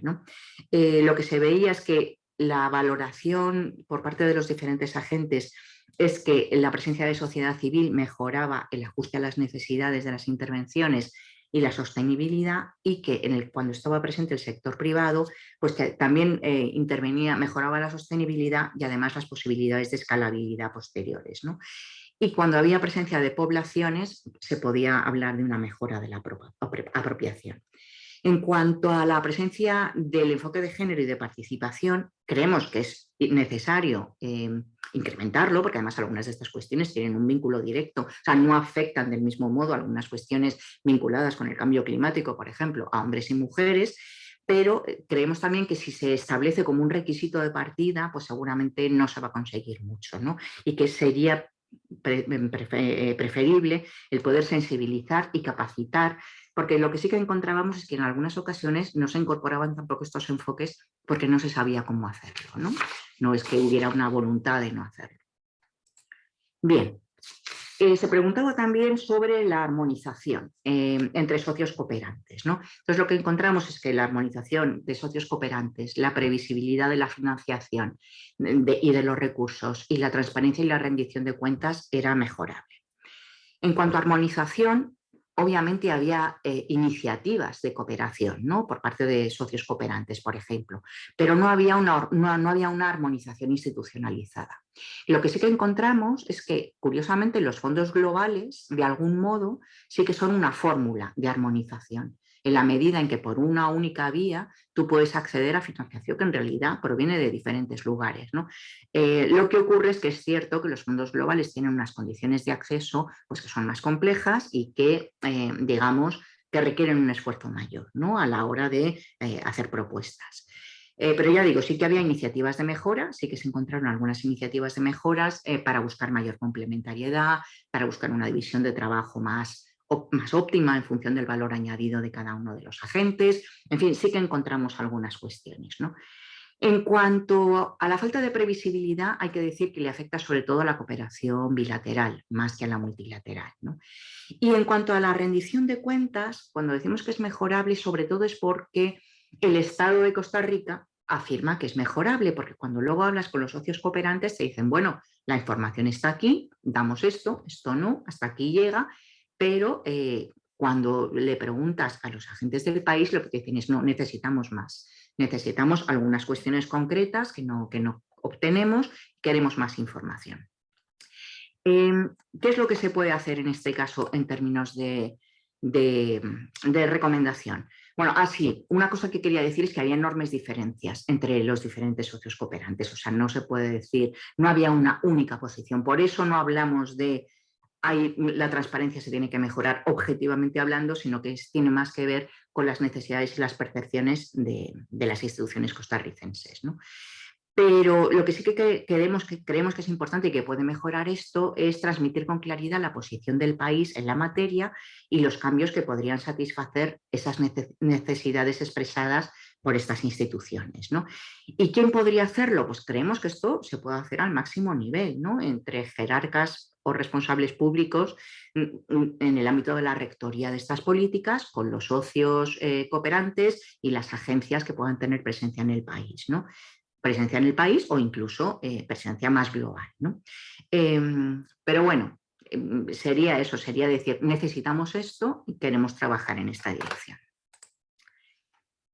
Eh, lo que se veía es que la valoración por parte de los diferentes agentes es que la presencia de sociedad civil mejoraba el ajuste a las necesidades de las intervenciones y la sostenibilidad y que cuando estaba presente el sector privado, pues que también eh, intervenía, mejoraba la sostenibilidad y además las posibilidades de escalabilidad posteriores. ¿no? Y cuando había presencia de poblaciones se podía hablar de una mejora de la apropiación. En cuanto a la presencia del enfoque de género y de participación, creemos que es necesario eh, incrementarlo, porque además algunas de estas cuestiones tienen un vínculo directo, o sea, no afectan del mismo modo algunas cuestiones vinculadas con el cambio climático, por ejemplo, a hombres y mujeres, pero eh, creemos también que si se establece como un requisito de partida, pues seguramente no se va a conseguir mucho, ¿no? Y que sería preferible el poder sensibilizar y capacitar, porque lo que sí que encontrábamos es que en algunas ocasiones no se incorporaban tampoco estos enfoques porque no se sabía cómo hacerlo, ¿no? No es que hubiera una voluntad de no hacerlo. Bien, eh, se preguntaba también sobre la armonización eh, entre socios cooperantes. ¿no? Entonces lo que encontramos es que la armonización de socios cooperantes, la previsibilidad de la financiación y de los recursos y la transparencia y la rendición de cuentas era mejorable. En cuanto a armonización, obviamente había eh, iniciativas de cooperación ¿no? por parte de socios cooperantes, por ejemplo, pero no había, una, no, había una armonización institucionalizada. lo que sí que encontramos es que, curiosamente, los fondos globales, de algún modo, sí que son una fórmula de armonización en la medida en que por una única vía tú puedes acceder a financiación que en realidad proviene de diferentes lugares. Eh, lo que ocurre es que es cierto que los fondos globales tienen unas condiciones de acceso pues, que son más complejas y que, eh, digamos, que requieren un esfuerzo mayor ¿no? a la hora de eh, hacer propuestas. pero ya digo, sí que había iniciativas de mejora, sí que se encontraron algunas iniciativas de mejoras para buscar mayor complementariedad, para buscar una división de trabajo más más óptima en función del valor añadido de cada uno de los agentes. En fin, sí que encontramos algunas cuestiones. En cuanto a la falta de previsibilidad, hay que decir que le afecta sobre todo a la cooperación bilateral, más que a la multilateral. Y en cuanto a la rendición de cuentas, cuando decimos que es mejorable, sobre todo es porque el Estado de Costa Rica afirma que es mejorable, porque cuando luego hablas con los socios cooperantes te dicen, bueno, la información está aquí, damos esto, esto no, hasta aquí llega, pero eh, cuando le preguntas a los agentes del país, lo que te dicen es, no, necesitamos más necesitamos algunas cuestiones concretas que no, que no obtenemos, queremos más información. Em, ¿Qué es lo que se puede hacer en este caso en términos de, recomendación? Bueno, así, ah, una cosa que quería decir es que había enormes diferencias entre los diferentes socios cooperantes, o sea, no se puede decir, no había una única posición, por eso no hablamos de la transparencia se tiene que mejorar objetivamente hablando, sino que tiene más que ver con las necesidades y las percepciones de, las instituciones costarricenses. Pero lo que sí que creemos, que creemos que es importante y que puede mejorar esto es transmitir con claridad la posición del país en la materia y los cambios que podrían satisfacer esas necesidades expresadas por estas instituciones. ¿Y quién podría hacerlo? Pues creemos que esto se puede hacer al máximo nivel, ¿no? entre jerarcas o responsables públicos mm, mm, en el ámbito de la rectoría de estas políticas, con los socios eh, cooperantes y las agencias que puedan tener presencia en el país. ¿no? Presencia en el país o incluso eh, presencia más global. ¿no? Em, pero bueno, em, sería eso, sería decir, necesitamos esto y queremos trabajar en esta dirección.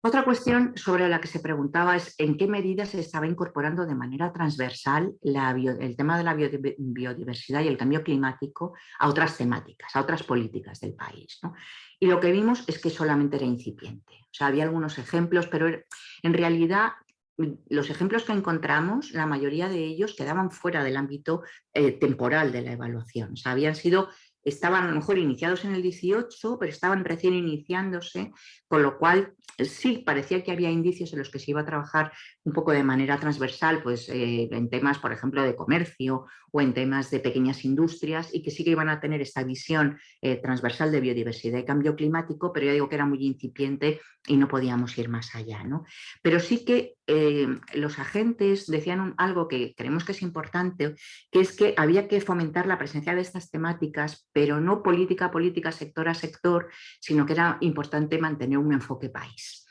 Otra cuestión sobre la que se preguntaba es en qué medida se estaba incorporando de manera transversal el tema de la biodiversidad y el cambio climático a otras temáticas, a otras políticas del país. Y lo que vimos es que solamente era incipiente. O sea, había algunos ejemplos, pero en realidad los ejemplos que encontramos, la mayoría de ellos quedaban fuera del ámbito eh, temporal de la evaluación. O sea, habían sido estaban a lo mejor iniciados en el 18, pero estaban recién iniciándose, con lo cual sí parecía que había indicios en los que se iba a trabajar un poco de manera transversal, pues eh, en temas, por ejemplo, de comercio o en temas de pequeñas industrias y que sí que iban a tener esta visión eh, transversal de biodiversidad y cambio climático, pero ya digo que era muy incipiente y no podíamos ir más allá. ¿no? Pero sí que eh, los agentes decían algo que creemos que es importante, que es que había que fomentar la presencia de estas temáticas, pero no política a política, sector a sector, sino que era importante mantener un enfoque país.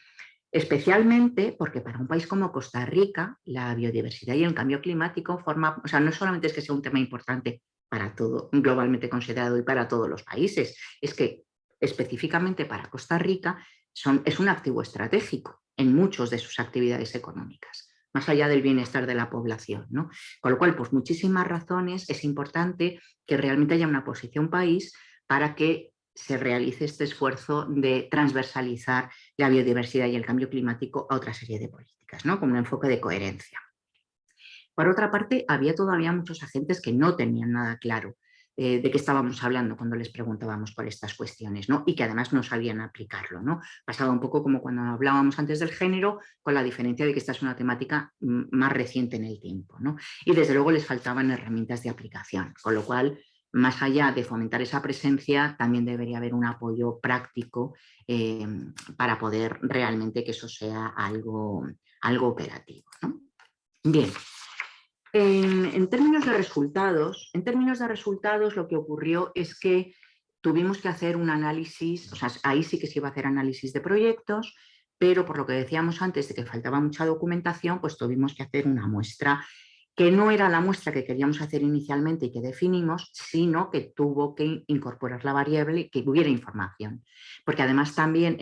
Especialmente porque para un país como Costa Rica, la biodiversidad y el cambio climático forma, o sea, no solamente es que sea un tema importante para todo, globalmente considerado y para todos los países, es que específicamente para Costa Rica es un activo estratégico en muchas de sus actividades económicas, más allá del bienestar de la población. ¿no? Con lo cual, por muchísimas razones, es importante que realmente haya una posición país para que se realice este esfuerzo de transversalizar la biodiversidad y el cambio climático a otra serie de políticas, ¿no? con un enfoque de coherencia. Por otra parte, había todavía muchos agentes que no tenían nada claro eh, de qué estábamos hablando cuando les preguntábamos por estas cuestiones ¿no? y que además no sabían aplicarlo. ¿no? Pasaba un poco como cuando hablábamos antes del género, con la diferencia de que esta es una temática mm, más reciente en el tiempo. ¿no? Y desde luego les faltaban herramientas de aplicación, con lo cual más allá de fomentar esa presencia, también debería haber un apoyo práctico eh, para poder realmente que eso sea algo, algo operativo. Bien, en, términos de resultados, en términos de resultados lo que ocurrió es que tuvimos que hacer un análisis, o sea, ahí sí que se iba a hacer análisis de proyectos, pero por lo que decíamos antes de que faltaba mucha documentación, pues tuvimos que hacer una muestra que no era la muestra que queríamos hacer inicialmente y que definimos, sino que tuvo que incorporar la variable que hubiera información. Porque además también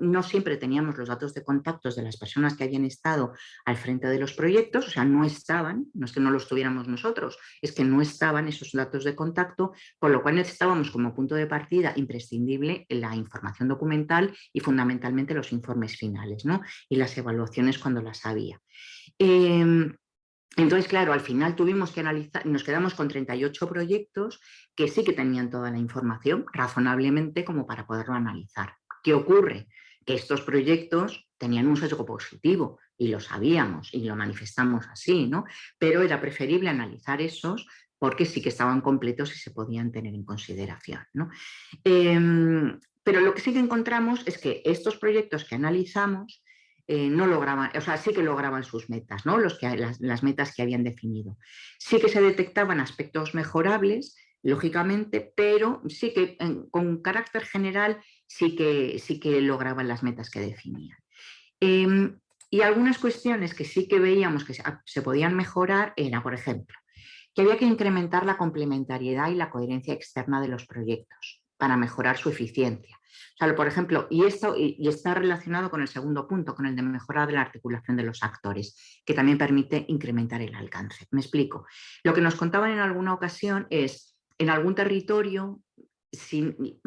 no, siempre teníamos los datos de contactos de las personas que habían estado al frente de los proyectos, o sea, no estaban, no es que no los tuviéramos nosotros, es que no estaban esos datos de contacto, con lo cual necesitábamos como punto de partida imprescindible la información documental y fundamentalmente los informes finales ¿no? y las evaluaciones cuando las había. Em, entonces, claro, al final tuvimos que analizar, nos quedamos con 38 proyectos que sí que tenían toda la información razonablemente como para poderlo analizar. ¿Qué ocurre? Que estos proyectos tenían un sesgo positivo y lo sabíamos y lo manifestamos así, ¿no? Pero era preferible analizar esos porque sí que estaban completos y se podían tener en consideración. Em, pero lo que sí que encontramos es que estos proyectos que analizamos eh, no lograban, o sea, sí que lograban sus metas, ¿no? Los que, las, metas que habían definido. Sí que se detectaban aspectos mejorables, lógicamente, pero sí que con carácter general sí que, sí que lograban las metas que definían. Em, y algunas cuestiones que sí que veíamos que se, podían mejorar era, por ejemplo, que había que incrementar la complementariedad y la coherencia externa de los proyectos para mejorar su eficiencia. O por ejemplo, y esto y, está relacionado con el segundo punto, con el de mejorar la articulación de los actores, que también permite incrementar el alcance. Me explico. Lo que nos contaban en alguna ocasión es, en algún territorio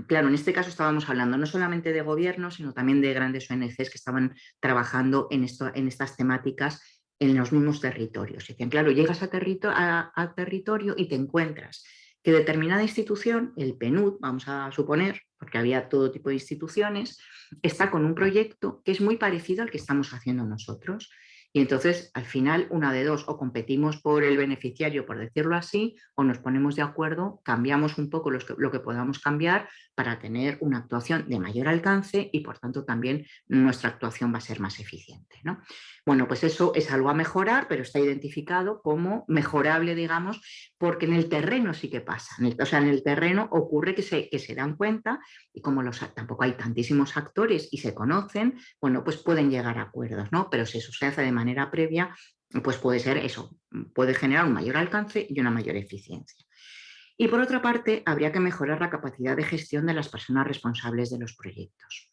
claro, en este caso estábamos hablando no solamente de gobiernos, sino también de grandes ONGs que estaban trabajando en, esto, en estas temáticas en los mismos territorios. Dicen, claro, llegas a, a, territorio y te encuentras que determinada institución, el PNUD, vamos a suponer, porque había todo tipo de instituciones, está con un proyecto que es muy parecido al que estamos haciendo nosotros. Y entonces, al final, una de dos, o competimos por el beneficiario, por decirlo así, o nos ponemos de acuerdo, cambiamos un poco lo que podamos cambiar para tener una actuación de mayor alcance y, por tanto, también nuestra actuación va a ser más eficiente. ¿no? Bueno, pues eso es algo a mejorar, pero está identificado como mejorable, digamos, porque en el terreno sí que pasa. o sea, en el terreno ocurre que se, que se dan cuenta y como los, tampoco hay tantísimos actores y se conocen, bueno, pues pueden llegar a acuerdos, ¿no? Pero si se hace de manera previa, pues puede ser eso, puede generar un mayor alcance y una mayor eficiencia. Y por otra parte, habría que mejorar la capacidad de gestión de las personas responsables de los proyectos.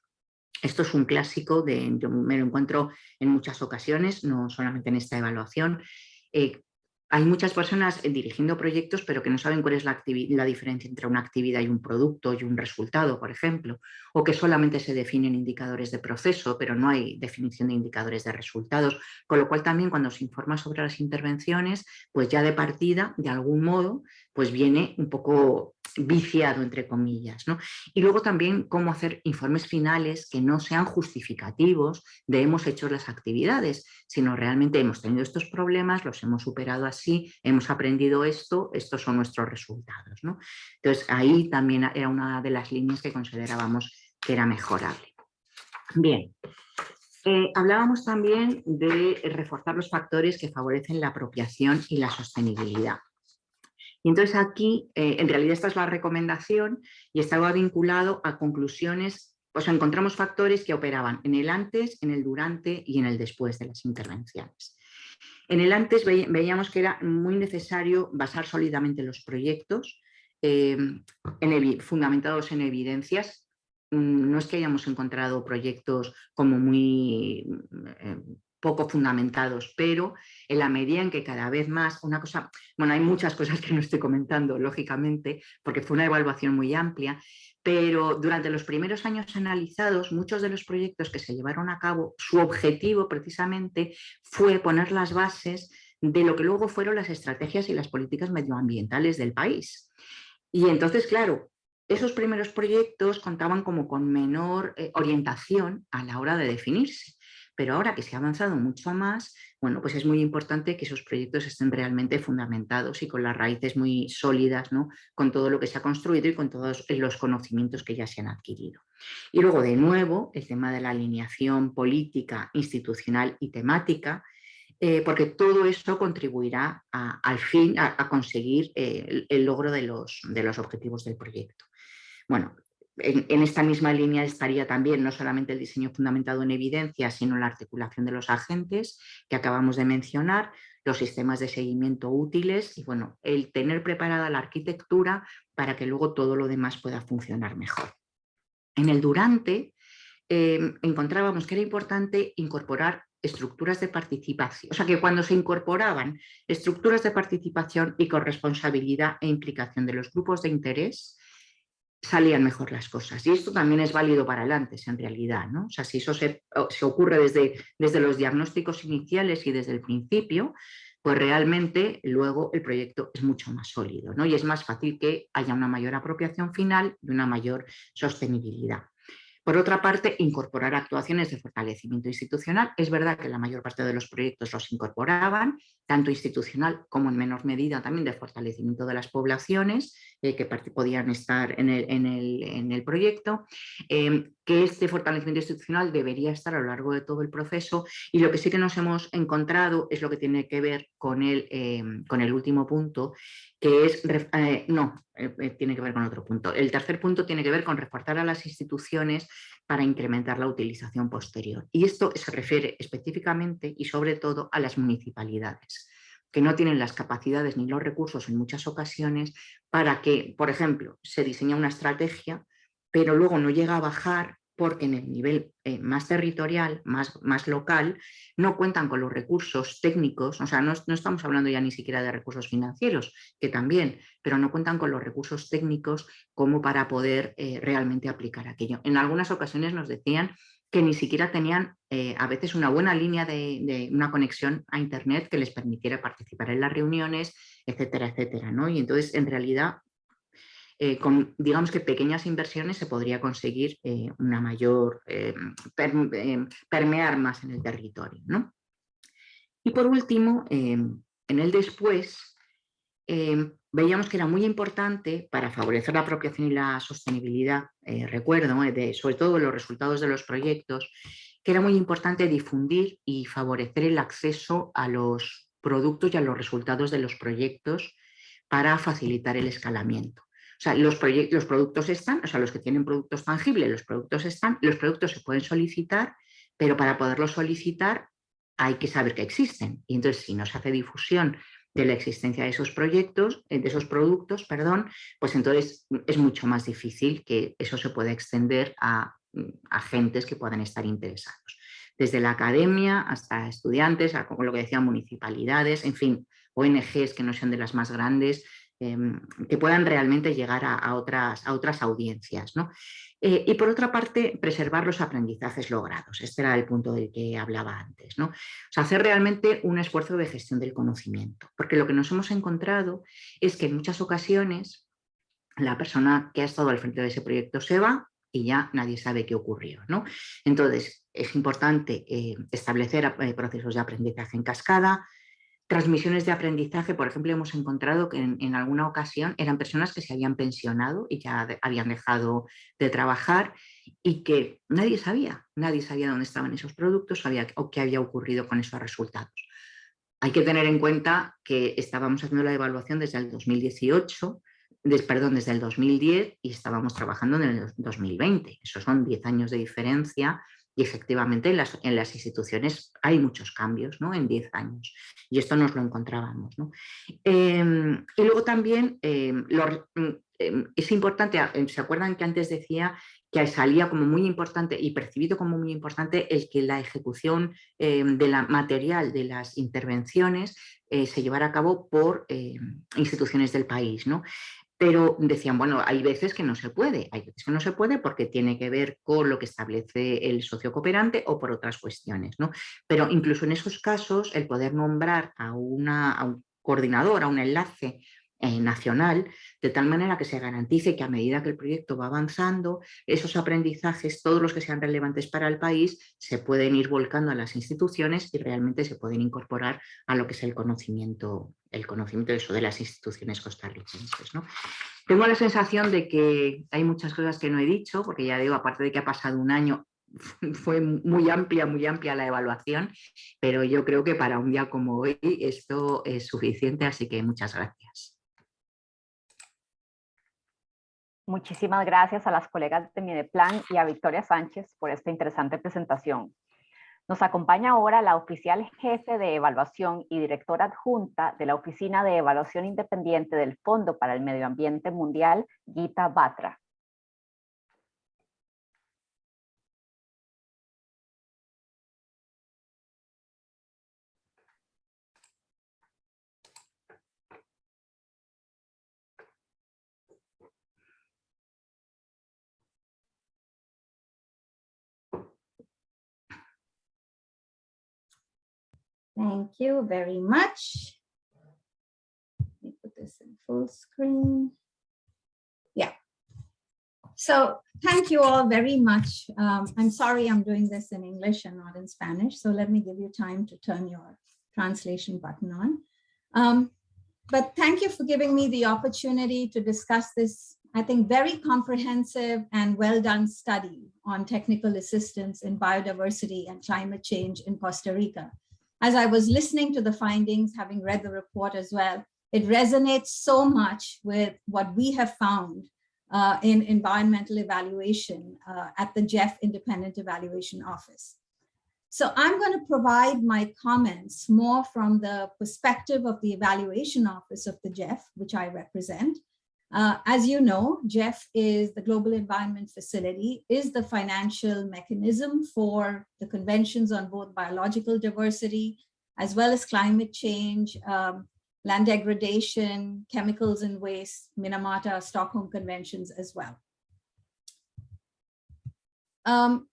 Esto es un clásico, de, yo me lo encuentro en muchas ocasiones, no solamente en esta evaluación. Eh, hay muchas personas eh, dirigiendo proyectos pero que no saben cuál es la, la, diferencia entre una actividad y un producto y un resultado, por ejemplo, o que solamente se definen indicadores de proceso pero no hay definición de indicadores de resultados, con lo cual también cuando se informa sobre las intervenciones, pues ya de partida, de algún modo, pues viene un poco viciado, entre comillas. ¿no? Y luego también cómo hacer informes finales que no sean justificativos de hemos hecho las actividades, sino realmente hemos tenido estos problemas, los hemos superado así, hemos aprendido esto, estos son nuestros resultados. ¿no? Entonces ahí también era una de las líneas que considerábamos que era mejorable. Bien, eh, hablábamos también de reforzar los factores que favorecen la apropiación y la sostenibilidad. Y entonces aquí, eh, en realidad esta es la recomendación y estaba vinculado a conclusiones, pues encontramos factores que operaban en el antes, en el durante y en el después de las intervenciones. En el antes veíamos que era muy necesario basar sólidamente los proyectos, eh, fundamentados en evidencias. Mm, no es que hayamos encontrado proyectos como muy eh, poco fundamentados, pero en la medida en que cada vez más, una cosa, bueno, hay muchas cosas que no estoy comentando, lógicamente, porque fue una evaluación muy amplia, pero durante los primeros años analizados, muchos de los proyectos que se llevaron a cabo, su objetivo precisamente fue poner las bases de lo que luego fueron las estrategias y las políticas medioambientales del país. Y entonces, claro, esos primeros proyectos contaban como con menor eh, orientación a la hora de definirse. Pero ahora que se ha avanzado mucho más, bueno, pues es muy importante que esos proyectos estén realmente fundamentados y con las raíces muy sólidas, ¿no? con todo lo que se ha construido y con todos los conocimientos que ya se han adquirido. Y luego, de nuevo, el tema de la alineación política, institucional y temática, eh, porque todo esto contribuirá al fin a, conseguir eh, el, logro de los, de los objetivos del proyecto. Bueno, en, esta misma línea estaría también no solamente el diseño fundamentado en evidencia, sino la articulación de los agentes que acabamos de mencionar, los sistemas de seguimiento útiles y bueno, el tener preparada la arquitectura para que luego todo lo demás pueda funcionar mejor. En el durante em, encontrábamos que era importante incorporar estructuras de participación, o sea que cuando se incorporaban estructuras de participación y corresponsabilidad e implicación de los grupos de interés, salían mejor las cosas. Y esto también es válido para el antes, en realidad. ¿no? O sea, si eso se, ocurre desde, desde los diagnósticos iniciales y desde el principio, pues realmente luego el proyecto es mucho más sólido ¿no? y es más fácil que haya una mayor apropiación final y una mayor sostenibilidad. Por otra parte, incorporar actuaciones de fortalecimiento institucional. Es verdad que la mayor parte de los proyectos los incorporaban, tanto institucional como en menor medida también de fortalecimiento de las poblaciones eh, que podían estar en el, proyecto, em, que este fortalecimiento institucional debería estar a lo largo de todo el proceso y lo que sí que nos hemos encontrado es lo que tiene que ver con el, em, con el último punto, que es, eh, no, tiene que ver con otro punto. El tercer punto tiene que ver con reforzar a las instituciones para incrementar la utilización posterior. Y esto se refiere específicamente y sobre todo a las municipalidades que no tienen las capacidades ni los recursos en muchas ocasiones para que, por ejemplo, se diseña una estrategia, pero luego no llega a bajar porque en el nivel eh, más territorial, más, más, local, no cuentan con los recursos técnicos, o sea, no, estamos hablando ya ni siquiera de recursos financieros, que también, pero no cuentan con los recursos técnicos como para poder eh, realmente aplicar aquello. En algunas ocasiones nos decían que ni siquiera tenían eh, a veces una buena línea de, de, una conexión a internet que les permitiera participar en las reuniones, etcétera, etcétera. ¿no? Y entonces, en realidad, eh, con digamos que pequeñas inversiones se podría conseguir eh, una mayor, eh, permear más en el territorio. Y por último, en el después, veíamos que era muy importante para favorecer la apropiación y la sostenibilidad, recuerdo, sobre todo los resultados de los proyectos, que era muy importante difundir y favorecer el acceso a los productos y a los resultados de los proyectos para facilitar el escalamiento. O sea, los, los productos están, o sea, los que tienen productos tangibles, los productos están, los productos se pueden solicitar, pero para poderlos solicitar hay que saber que existen. Y entonces, si no se hace difusión de la existencia de esos proyectos, eh, de esos productos, perdón, pues entonces es mucho más difícil que eso se pueda extender a agentes que puedan estar interesados. Desde la academia hasta estudiantes, como lo que decía, municipalidades, en fin, ONGs que no sean de las más grandes, Em, que puedan realmente llegar a, otras, audiencias. Eh, y por otra parte, preservar los aprendizajes logrados. Este era el punto del que hablaba antes. ¿no? hacer realmente un esfuerzo de gestión del conocimiento. Porque lo que nos hemos encontrado es que en muchas ocasiones la persona que ha estado al frente de ese proyecto se va y ya nadie sabe qué ocurrió. ¿no? Entonces, es importante eh, establecer eh, procesos de aprendizaje en cascada, Transmisiones de aprendizaje, por ejemplo, hemos encontrado que en, alguna ocasión eran personas que se habían pensionado y ya habían dejado de trabajar y que nadie sabía, nadie sabía dónde estaban esos productos o qué había ocurrido con esos resultados. Hay que tener en cuenta que estábamos haciendo la evaluación desde el 2018, perdón, desde el 2010 y estábamos trabajando en el 2020. Esos son 10 años de diferencia y efectivamente en las, en las instituciones hay muchos cambios ¿no? en 10 años y esto nos lo encontrábamos. Em, y luego también em, mm, em, es importante, ¿se acuerdan que antes decía que salía como muy importante y percibido como muy importante el que la ejecución de la material de las intervenciones eh, se llevara a cabo por instituciones del país. ¿no? Pero decían, bueno, hay veces que no se puede, hay veces que no se puede porque tiene que ver con lo que establece el socio cooperante o por otras cuestiones, ¿no? Pero incluso en esos casos, el poder nombrar a, una, a un coordinador, a un enlace eh, nacional, de tal manera que se garantice que a medida que el proyecto va avanzando, esos aprendizajes, todos los que sean relevantes para el país, se pueden ir volcando a las instituciones y realmente se pueden incorporar a lo que es el conocimiento, el conocimiento de eso de las instituciones costarricenses. ¿no? Tengo la sensación de que hay muchas cosas que no he dicho, porque ya digo, aparte de que ha pasado un año, fue muy amplia, muy amplia la evaluación, pero yo creo que para un día como hoy esto es suficiente, así que muchas gracias. Muchísimas gracias a las colegas de Mideplan y a Victoria Sánchez por esta interesante presentación. Nos acompaña ahora la oficial jefe de evaluación y directora adjunta de la Oficina de Evaluación Independiente del Fondo para el Medio Ambiente Mundial, Gita Batra. Thank you very much. Let me put this in full screen. Yeah. So thank you all very much. Um, I'm sorry I'm doing this in English and not in Spanish, so let me give you time to turn your translation button on. Um, but thank you for giving me the opportunity to discuss this, I think, very comprehensive and well done study on technical assistance in biodiversity and climate change in Costa Rica. As I was listening to the findings, having read the report as well, it resonates so much with what we have found uh, in environmental evaluation uh, at the Jeff Independent Evaluation Office. So I'm going to provide my comments more from the perspective of the Evaluation Office of the Jeff, which I represent. Uh, as you know, Jeff is the Global Environment Facility, is the financial mechanism for the conventions on both biological diversity, as well as climate change, um, land degradation, chemicals and waste, Minamata, Stockholm Conventions as well. Um,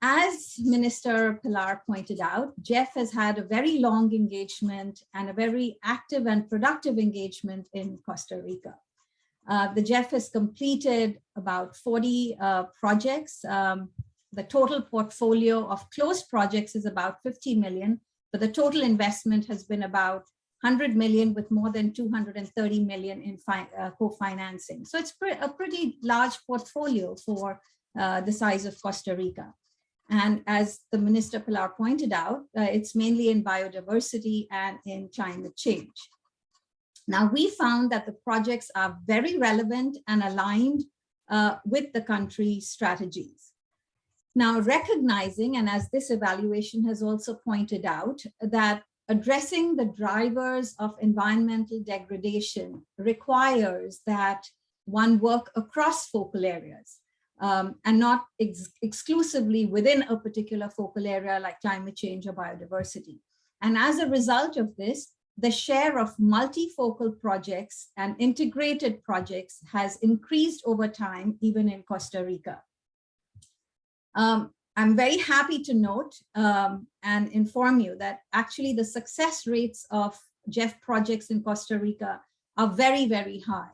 as Minister Pilar pointed out, Jeff has had a very long engagement and a very active and productive engagement in Costa Rica. Uh, the Jeff has completed about 40 uh, projects. Um, the total portfolio of closed projects is about 50 million, but the total investment has been about 100 million with more than 230 million in uh, co-financing. So it's pre a pretty large portfolio for uh, the size of Costa Rica. And as the Minister Pilar pointed out, uh, it's mainly in biodiversity and in climate change. Now, we found that the projects are very relevant and aligned uh, with the country's strategies. Now, recognizing, and as this evaluation has also pointed out, that addressing the drivers of environmental degradation requires that one work across focal areas um, and not ex exclusively within a particular focal area like climate change or biodiversity. And as a result of this, the share of multifocal projects and integrated projects has increased over time, even in Costa Rica. Um, I'm very happy to note um, and inform you that actually the success rates of Jeff projects in Costa Rica are very, very high.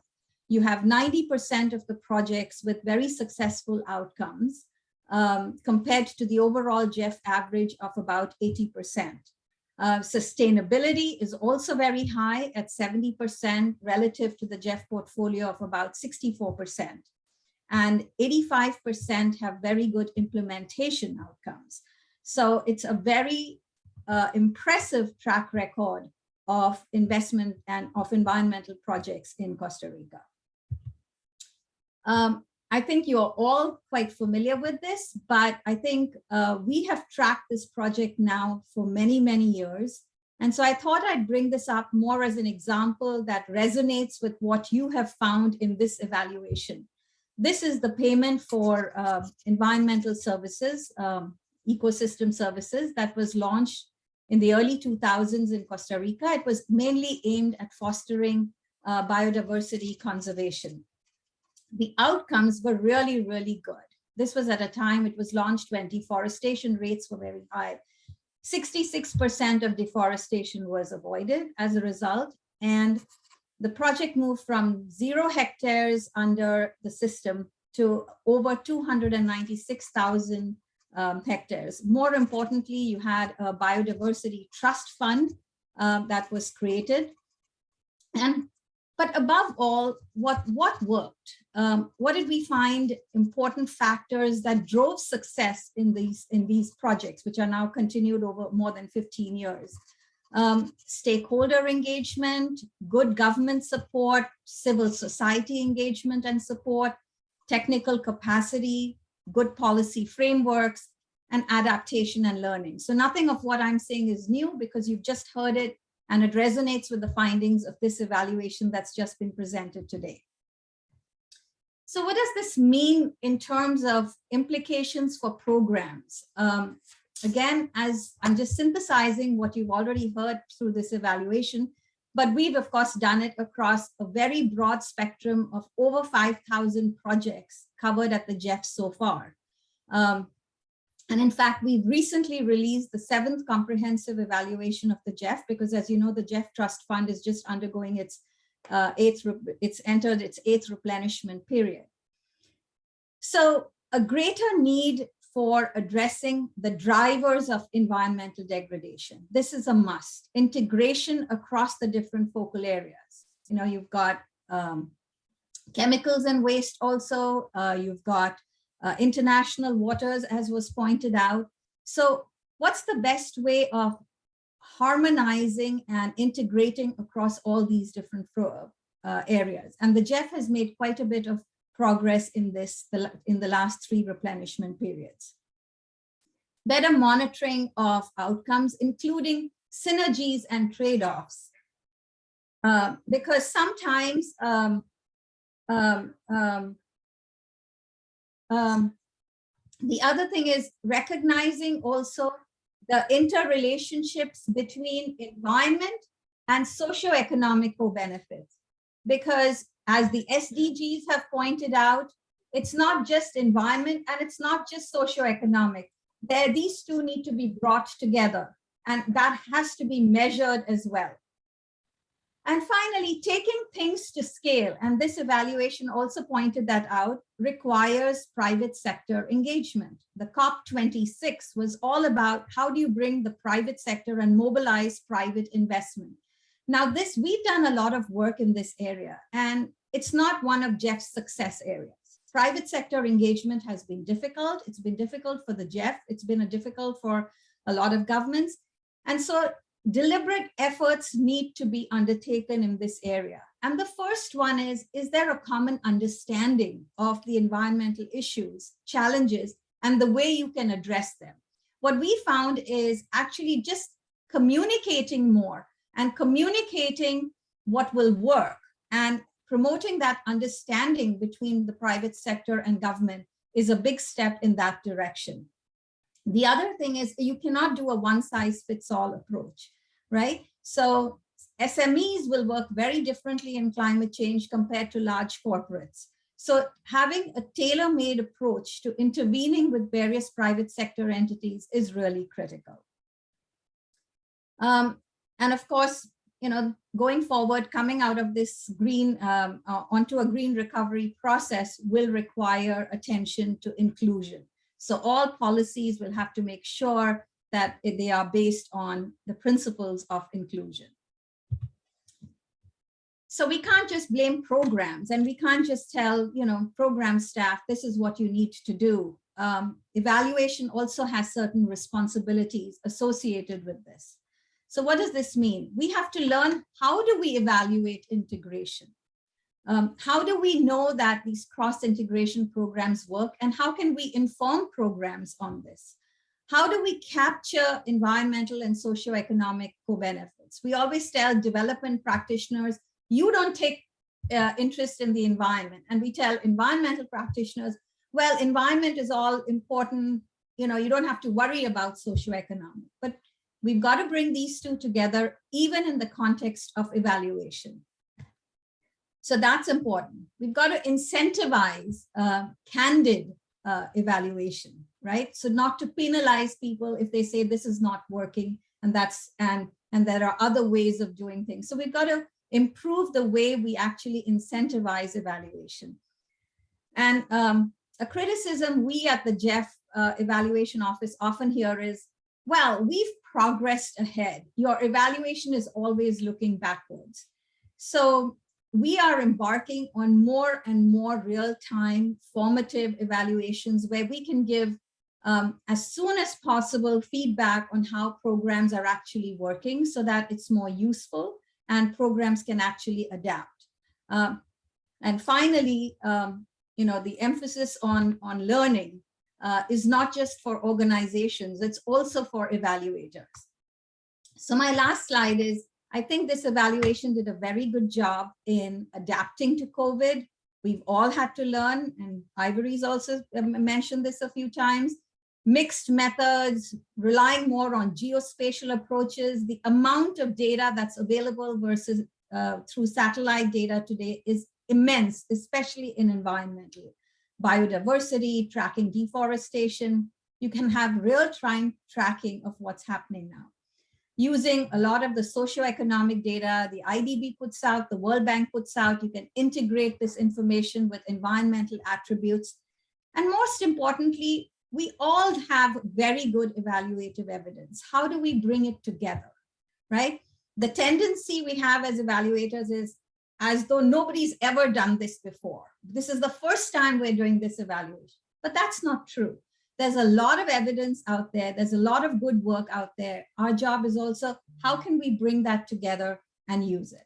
You have 90% of the projects with very successful outcomes um, compared to the overall Jeff average of about 80%. Uh, sustainability is also very high at 70% relative to the Jeff portfolio of about 64% and 85% have very good implementation outcomes. So it's a very uh, impressive track record of investment and of environmental projects in Costa Rica. Um, I think you're all quite familiar with this, but I think uh, we have tracked this project now for many, many years. And so I thought I'd bring this up more as an example that resonates with what you have found in this evaluation. This is the payment for uh, environmental services, um, ecosystem services that was launched in the early 2000s in Costa Rica. It was mainly aimed at fostering uh, biodiversity conservation. The outcomes were really, really good. This was at a time it was launched when deforestation rates were very high. 66% of deforestation was avoided as a result, and the project moved from zero hectares under the system to over 296,000 um, hectares. More importantly, you had a biodiversity trust fund um, that was created. And but above all, what, what worked? Um, what did we find important factors that drove success in these, in these projects, which are now continued over more than 15 years? um, stakeholder engagement, good government support, civil society engagement and support, technical capacity, good policy frameworks, and adaptation and learning. So nothing of what I'm saying is new because you've just heard it and it resonates with the findings of this evaluation that's just been presented today. So what does this mean in terms of implications for programs? Um, Again, as I'm just synthesizing what you've already heard through this evaluation, but we've of course done it across a very broad spectrum of over 5,000 projects covered at the Jeff so far. Um, and in fact, we've recently released the seventh comprehensive evaluation of the Jeff, because as you know, the Jeff Trust Fund is just undergoing its uh, eighth, it's entered its eighth replenishment period. So a greater need for addressing the drivers of environmental degradation. This is a must. Integration across the different focal areas. You know, you've got um, chemicals and waste also, uh, you've got uh, international waters as was pointed out. So what's the best way of harmonizing and integrating across all these different uh, areas? And the GEF has made quite a bit of progress in this in the last three replenishment periods. Better monitoring of outcomes, including synergies and trade-offs. Uh, because sometimes um, um, um, um, the other thing is recognizing also the interrelationships between environment and socioeconomic co-benefits. Because as the SDGs have pointed out, it's not just environment and it's not just socioeconomic. There, these two need to be brought together and that has to be measured as well. And finally, taking things to scale, and this evaluation also pointed that out, requires private sector engagement. The COP26 was all about how do you bring the private sector and mobilize private investment. Now this, we've done a lot of work in this area, and it's not one of Jeff's success areas. Private sector engagement has been difficult. It's been difficult for the Jeff. It's been difficult for a lot of governments. And so deliberate efforts need to be undertaken in this area. And the first one is, is there a common understanding of the environmental issues, challenges, and the way you can address them? What we found is actually just communicating more and communicating what will work and promoting that understanding between the private sector and government is a big step in that direction. The other thing is you cannot do a one size fits all approach right? So SMEs will work very differently in climate change compared to large corporates. So having a tailor-made approach to intervening with various private sector entities is really critical. Um, and of course, you know, going forward, coming out of this green um, uh, onto a green recovery process will require attention to inclusion. So all policies will have to make sure that they are based on the principles of inclusion. So we can't just blame programs and we can't just tell, you know, program staff, this is what you need to do. Um, evaluation also has certain responsibilities associated with this. So what does this mean? We have to learn how do we evaluate integration? Um, how do we know that these cross-integration programs work and how can we inform programs on this? How do we capture environmental and socioeconomic co-benefits? We always tell development practitioners, you don't take uh, interest in the environment. And we tell environmental practitioners, well, environment is all important. You know, you don't have to worry about socioeconomic, but we've got to bring these two together, even in the context of evaluation. So that's important. We've got to incentivize uh, candid uh, evaluation right? So not to penalize people if they say this is not working and that's and and there are other ways of doing things. So we've got to improve the way we actually incentivize evaluation. And um, a criticism we at the Jeff uh, evaluation office often hear is, well, we've progressed ahead. Your evaluation is always looking backwards. So we are embarking on more and more real-time formative evaluations where we can give um, as soon as possible feedback on how programs are actually working so that it's more useful and programs can actually adapt. Um, and finally, um, you know, the emphasis on, on learning uh, is not just for organizations, it's also for evaluators. So my last slide is, I think this evaluation did a very good job in adapting to COVID. We've all had to learn, and Ivory's also um, mentioned this a few times, mixed methods, relying more on geospatial approaches, the amount of data that's available versus uh, through satellite data today is immense, especially in environmental. Biodiversity, tracking deforestation, you can have real-time tracking of what's happening now. Using a lot of the socioeconomic data, the IDB puts out, the World Bank puts out, you can integrate this information with environmental attributes And most importantly, we all have very good evaluative evidence. How do we bring it together, right? The tendency we have as evaluators is as though nobody's ever done this before. This is the first time we're doing this evaluation, but that's not true. There's a lot of evidence out there. There's a lot of good work out there. Our job is also, how can we bring that together and use it?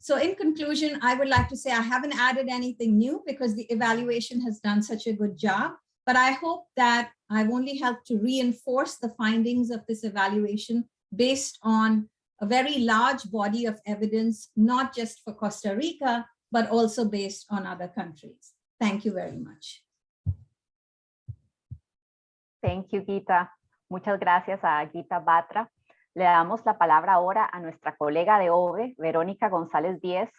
So in conclusion, I would like to say I haven't added anything new because the evaluation has done such a good job, but I hope that I've only helped to reinforce the findings of this evaluation based on a very large body of evidence, not just for Costa Rica, but also based on other countries. Thank you very much. Thank you, Gita. Muchas gracias a Gita Batra. Le damos la palabra ahora a nuestra colega de OVE, Verónica González Díez,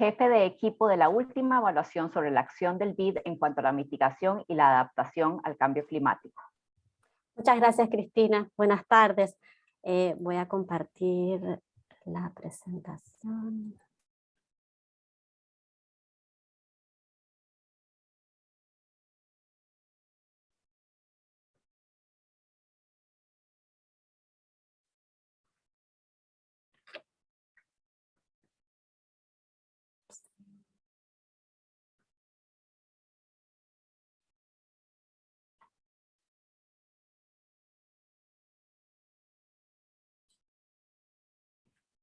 jefe de equipo de la última evaluación sobre la acción del BID en cuanto a la mitigación y la adaptación al cambio climático. Muchas gracias, Cristina. Buenas tardes. Eh, voy a compartir la presentación.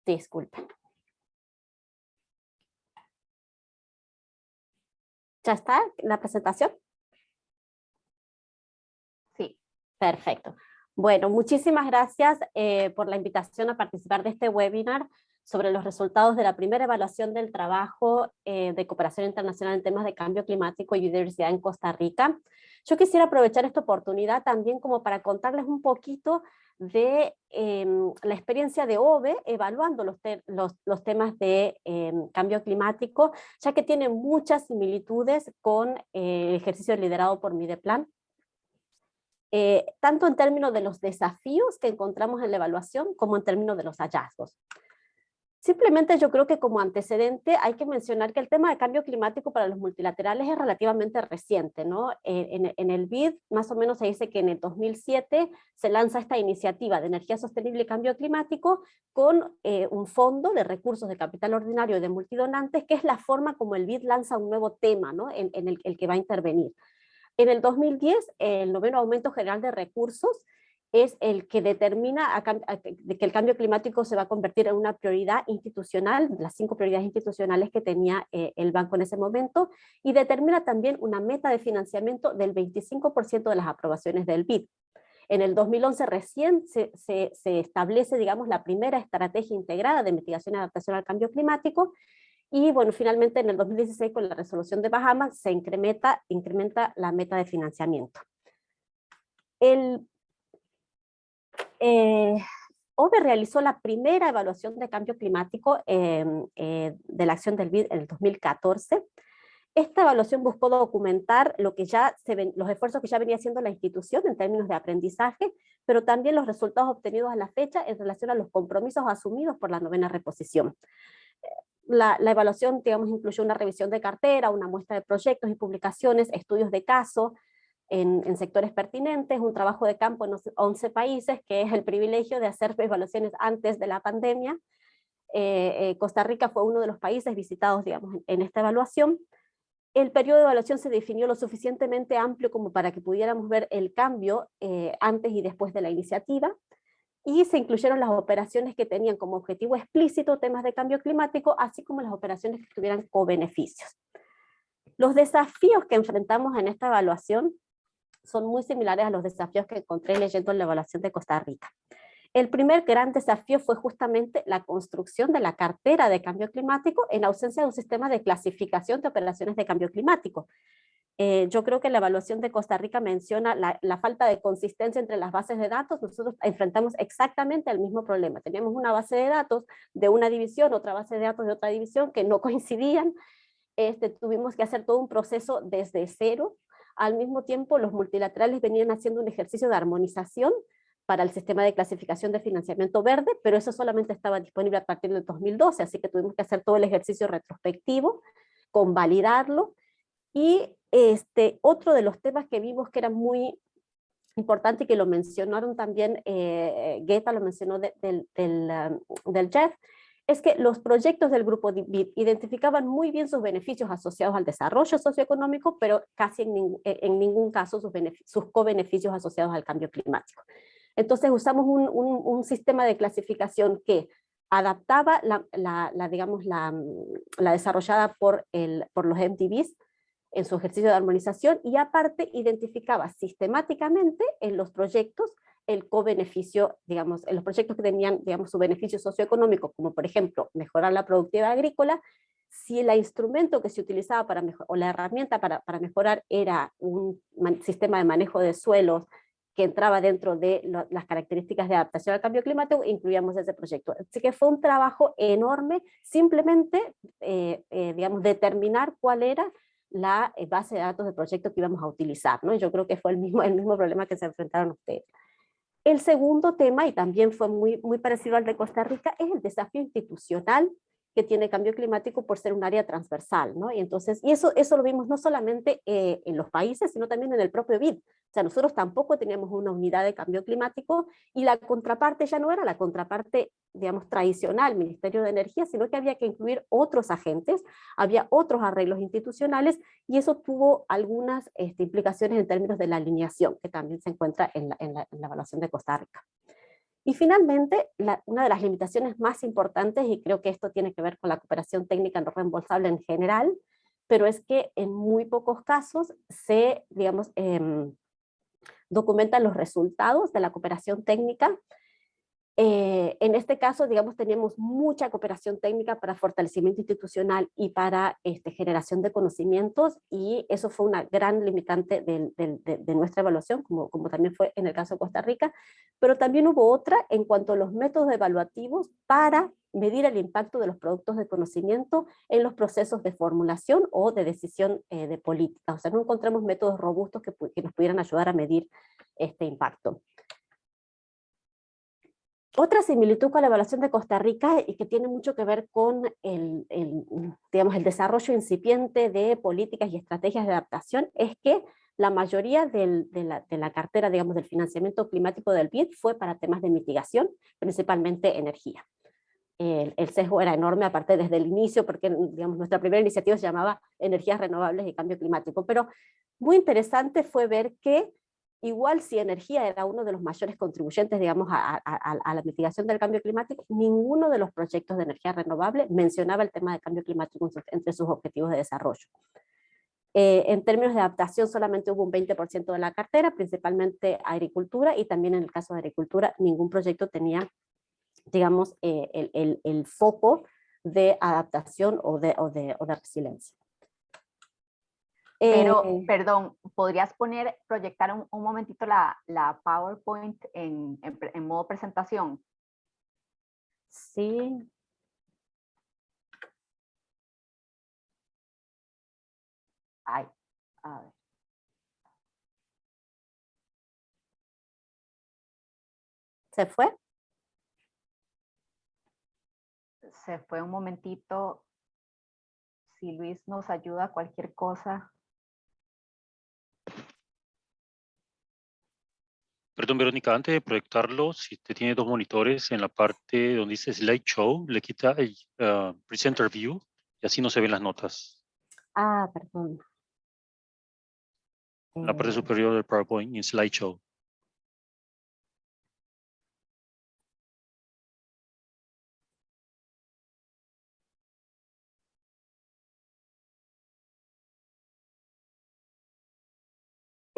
Disculpen. ¿Ya está la presentación? Sí. Perfecto. Bueno, muchísimas gracias eh, por la invitación a participar de este webinar sobre los resultados de la primera evaluación del trabajo eh, de cooperación internacional en temas de cambio climático y biodiversidad en Costa Rica. Yo quisiera aprovechar esta oportunidad también como para contarles un poquito de em, la experiencia de OVE evaluando los, los, temas de em, cambio climático, ya que tiene muchas similitudes con eh, el ejercicio liderado por Mideplan. Eh, tanto en términos de los desafíos que encontramos en la evaluación, como en términos de los hallazgos. Simplemente yo creo que como antecedente hay que mencionar que el tema de cambio climático para los multilaterales es relativamente reciente. ¿no? En, el BID más o menos se dice que en el 2007 se lanza esta iniciativa de energía sostenible y cambio climático con eh, un fondo de recursos de capital ordinario de multidonantes, que es la forma como el BID lanza un nuevo tema ¿no? en, el, el que va a intervenir. En el 2010, el noveno aumento general de recursos es el que determina que el cambio climático se va a convertir en una prioridad institucional, las cinco prioridades institucionales que tenía eh, el banco en ese momento, y determina también una meta de financiamiento del 25% de las aprobaciones del BID. En el 2011 recién se, establece, digamos, la primera estrategia integrada de mitigación y adaptación al cambio climático, y bueno, finalmente en el 2016 con la resolución de Bahamas se incrementa, incrementa la meta de financiamiento. El eh, OVE realizó la primera evaluación de cambio climático em, eh, de la acción del BID en el 2014. Esta evaluación buscó documentar lo que ya los esfuerzos que ya venía haciendo la institución en términos de aprendizaje, pero también los resultados obtenidos a la fecha en relación a los compromisos asumidos por la novena reposición. La, la, evaluación, digamos, incluyó una revisión de cartera, una muestra de proyectos y publicaciones, estudios de caso, en, sectores pertinentes, un trabajo de campo en 11 países, que es el privilegio de hacer evaluaciones antes de la pandemia. Eh, eh, Costa Rica fue uno de los países visitados digamos, en, esta evaluación. El periodo de evaluación se definió lo suficientemente amplio como para que pudiéramos ver el cambio eh, antes y después de la iniciativa, y se incluyeron las operaciones que tenían como objetivo explícito temas de cambio climático, así como las operaciones que tuvieran co-beneficios. Los desafíos que enfrentamos en esta evaluación son muy similares a los desafíos que encontré leyendo la evaluación de Costa Rica. El primer gran desafío fue justamente la construcción de la cartera de cambio climático en ausencia de un sistema de clasificación de operaciones de cambio climático. Eh, yo creo que la evaluación de Costa Rica menciona la, la, falta de consistencia entre las bases de datos. Nosotros enfrentamos exactamente el mismo problema. Teníamos una base de datos de una división, otra base de datos de otra división que no coincidían. Este, tuvimos que hacer todo un proceso desde cero al mismo tiempo, los multilaterales venían haciendo un ejercicio de armonización para el sistema de clasificación de financiamiento verde, pero eso solamente estaba disponible a partir del 2012, así que tuvimos que hacer todo el ejercicio retrospectivo, convalidarlo, y Este, otro de los temas que vimos que era muy importante y que lo mencionaron también, eh, Guetta lo mencionó del, del, um, del Jeff, es que los proyectos del grupo BID identificaban muy bien sus beneficios asociados al desarrollo socioeconómico, pero casi en, en ningún caso sus, co-beneficios asociados al cambio climático. Entonces usamos un, sistema de clasificación que adaptaba la, digamos, la, la, desarrollada por, el, por los MTVs en su ejercicio de armonización y aparte identificaba sistemáticamente en los proyectos el co-beneficio, digamos, en los proyectos que tenían, digamos, su beneficio socioeconómico, como por ejemplo, mejorar la productividad agrícola, si el instrumento que se utilizaba para o la herramienta para, para mejorar era un sistema de manejo de suelos que entraba dentro de lo, las características de adaptación al cambio climático, incluíamos ese proyecto. Así que fue un trabajo enorme, simplemente, eh, eh, digamos, determinar cuál era la eh, base de datos del proyecto que íbamos a utilizar, ¿no? Yo creo que fue el mismo, el mismo problema que se enfrentaron ustedes. El segundo tema, y también fue muy, muy parecido al de Costa Rica, es el desafío institucional que tiene cambio climático por ser un área transversal, ¿no? Y entonces, y eso, eso lo vimos no solamente eh, en los países, sino también en el propio BID. O sea, nosotros tampoco teníamos una unidad de cambio climático y la contraparte ya no era la contraparte, digamos, tradicional, Ministerio de Energía, sino que había que incluir otros agentes, había otros arreglos institucionales y eso tuvo algunas este, implicaciones en términos de la alineación, que también se encuentra en la, en la, en la evaluación de Costa Rica. Y finalmente, una de las limitaciones más importantes, y creo que esto tiene que ver con la cooperación técnica no reembolsable en general, pero es que en muy pocos casos se, digamos, eh, documentan los resultados de la cooperación técnica. Eh, en este caso, digamos, tenemos mucha cooperación técnica para fortalecimiento institucional y para este, generación de conocimientos, y eso fue una gran limitante de, de, de, de nuestra evaluación, como, como también fue en el caso de Costa Rica, pero también hubo otra en cuanto a los métodos evaluativos para medir el impacto de los productos de conocimiento en los procesos de formulación o de decisión eh, de política. O sea, no encontramos métodos robustos que, que, nos pudieran ayudar a medir este impacto. Otra similitud con la evaluación de Costa Rica y que tiene mucho que ver con el, el, digamos, el desarrollo incipiente de políticas y estrategias de adaptación es que la mayoría del, de, la, de, la, cartera, digamos, del financiamiento climático del BID fue para temas de mitigación, principalmente energía. El, el, sesgo era enorme, aparte desde el inicio, porque digamos, nuestra primera iniciativa se llamaba Energías Renovables y Cambio Climático, pero muy interesante fue ver que igual si energía era uno de los mayores contribuyentes, digamos, a, a, la mitigación del cambio climático, ninguno de los proyectos de energía renovable mencionaba el tema del cambio climático entre sus objetivos de desarrollo. Eh, en términos de adaptación solamente hubo un 20% de la cartera, principalmente agricultura, y también en el caso de agricultura ningún proyecto tenía digamos, eh, el, foco de adaptación o de, o de, o de resiliencia. Pero, eh, perdón, ¿podrías poner, proyectar un, un momentito la, la PowerPoint en, en, en, modo presentación? Sí. Ay, a ver. ¿Se fue? se fue un momentito. Si Luis nos ayuda, cualquier cosa. Perdón, Verónica, antes de proyectarlo, si usted tiene dos monitores, en la parte donde dice Slideshow, le quita el uh, Presenter View y así no se ven las notas. Ah, perdón. En la parte superior del PowerPoint, en Slideshow.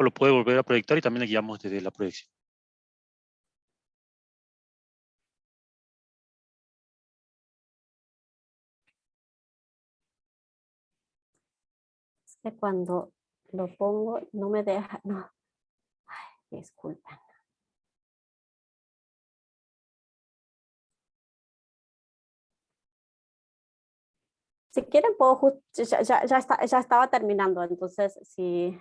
O lo puede volver a proyectar y también le guiamos desde la proyección. Que cuando lo pongo no me deja, no. Ay, disculpen. Si quieren puedo, ya, ya, ya, está, ya estaba terminando, entonces si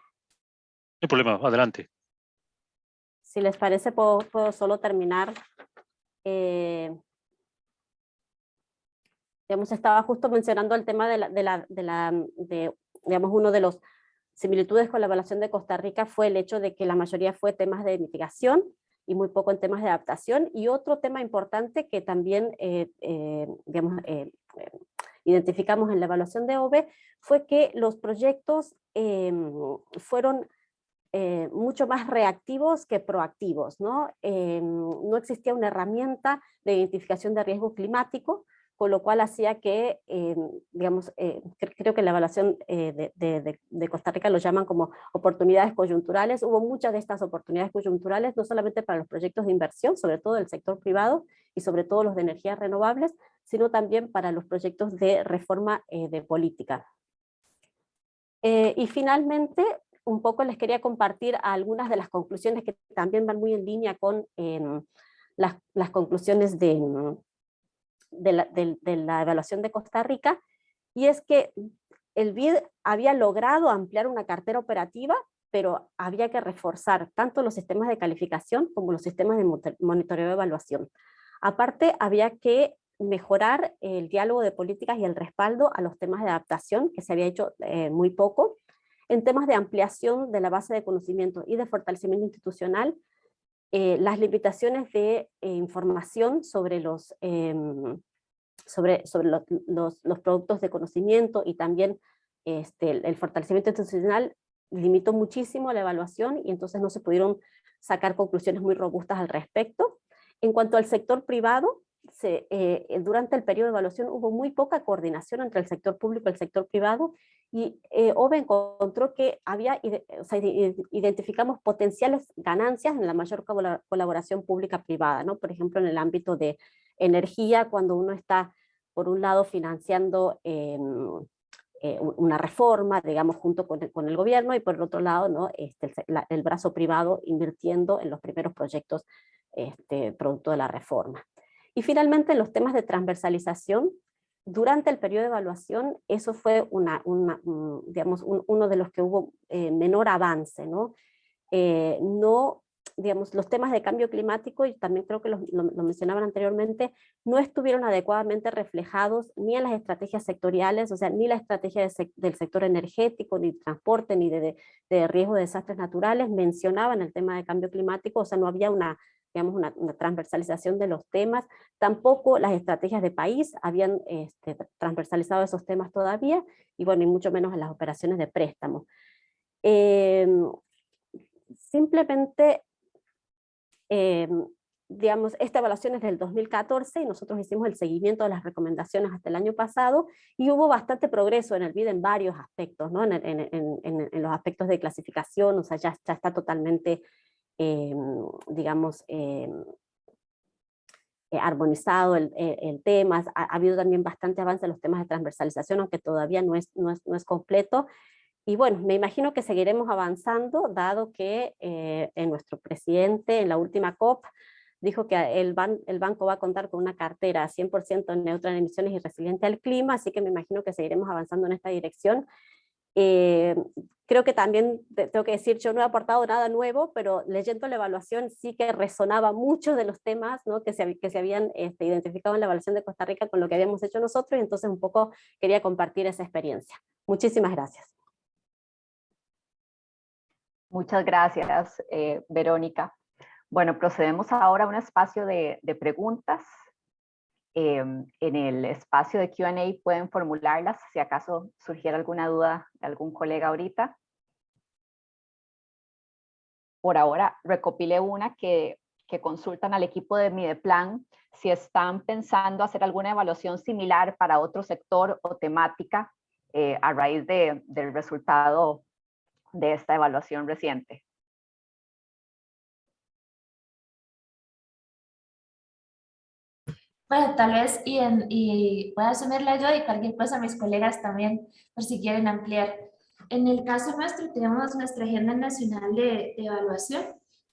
no hay problema, adelante. Si les parece, puedo, puedo solo terminar. Eh, digamos, estaba justo mencionando el tema de la, de la, de la, de, digamos, uno de los similitudes con la evaluación de Costa Rica fue el hecho de que la mayoría fue temas de mitigación y muy poco en temas de adaptación. Y otro tema importante que también eh, eh, digamos, eh, identificamos en la evaluación de OVE fue que los proyectos em, fueron mucho más reactivos que proactivos. ¿no? Em, no existía una herramienta de identificación de riesgo climático, con lo cual hacía que, eh, digamos, eh, creo que la evaluación eh, de, Costa Rica lo llaman como oportunidades coyunturales. Hubo muchas de estas oportunidades coyunturales, no solamente para los proyectos de inversión, sobre todo del sector privado y sobre todo los de energías renovables, sino también para los proyectos de reforma de política. y finalmente, un poco les quería compartir algunas de las conclusiones que también van muy en línea con em, las, conclusiones de, de la, evaluación de Costa Rica, y es que el BID había logrado ampliar una cartera operativa, pero había que reforzar tanto los sistemas de calificación como los sistemas de monitoreo de evaluación. Aparte, había que mejorar el diálogo de políticas y el respaldo a los temas de adaptación, que se había hecho eh, muy poco. En temas de ampliación de la base de conocimiento y de fortalecimiento institucional, eh, las limitaciones de eh, información sobre, los, em, sobre, sobre los, los, productos de conocimiento y también este, el, fortalecimiento institucional limitó muchísimo la evaluación y entonces no se pudieron sacar conclusiones muy robustas al respecto. En cuanto al sector privado, se, eh, durante el periodo de evaluación hubo muy poca coordinación entre el sector público y el sector privado y eh, OVE encontró que había, o sea, identificamos potenciales ganancias en la mayor colaboración pública-privada, ¿no? por ejemplo en el ámbito de energía, cuando uno está por un lado financiando em, eh, una reforma, digamos, junto con el, con el, gobierno, y por el otro lado, ¿no? este, el, el, brazo privado invirtiendo en los primeros proyectos este, producto de la reforma. Y finalmente, los temas de transversalización, durante el periodo de evaluación, eso fue una, digamos, uno de los que hubo eh, menor avance, ¿no? Eh, no, digamos, los temas de cambio climático, y también creo que lo, mencionaban anteriormente, no estuvieron adecuadamente reflejados ni en las estrategias sectoriales, o sea, ni la estrategia del sector energético, ni transporte, ni de, de riesgo de desastres naturales, mencionaban el tema de cambio climático, o sea, no había una digamos, una, transversalización de los temas. Tampoco las estrategias de país habían este, transversalizado esos temas todavía, y bueno, y mucho menos en las operaciones de préstamo. Em, simplemente, em, digamos, esta evaluación es del 2014 y nosotros hicimos el seguimiento de las recomendaciones hasta el año pasado y hubo bastante progreso en el BID en varios aspectos, ¿no? en, en, los aspectos de clasificación, o sea, ya, ya está totalmente Em, digamos, em, eh, armonizado el, el, tema, ha, habido también bastante avance en los temas de transversalización, aunque todavía no es, no es, no es completo, y bueno, me imagino que seguiremos avanzando, dado que eh, en nuestro presidente en la última COP dijo que el, ban el banco va a contar con una cartera 100% neutra en emisiones y resiliente al clima, así que me imagino que seguiremos avanzando en esta dirección. Eh, creo que también tengo que decir, yo no he aportado nada nuevo, pero leyendo la evaluación sí que resonaba muchos de los temas ¿no? que, se, que se habían este, identificado en la evaluación de Costa Rica con lo que habíamos hecho nosotros, y entonces un poco quería compartir esa experiencia. Muchísimas gracias. Muchas gracias, eh, Verónica. Bueno, procedemos ahora a un espacio de, de preguntas. Em, en el espacio de Q&A pueden formularlas si acaso surgiera alguna duda de algún colega ahorita. Por ahora recopilé una que, que consultan al equipo de Mideplan si están pensando hacer alguna evaluación similar para otro sector o temática eh, a raíz de, del resultado de esta evaluación reciente. Bueno, tal vez, y, en, y voy a asumirla yo y cualquier cosa mis colegas también, por si quieren ampliar. En el caso nuestro tenemos nuestra agenda nacional de, evaluación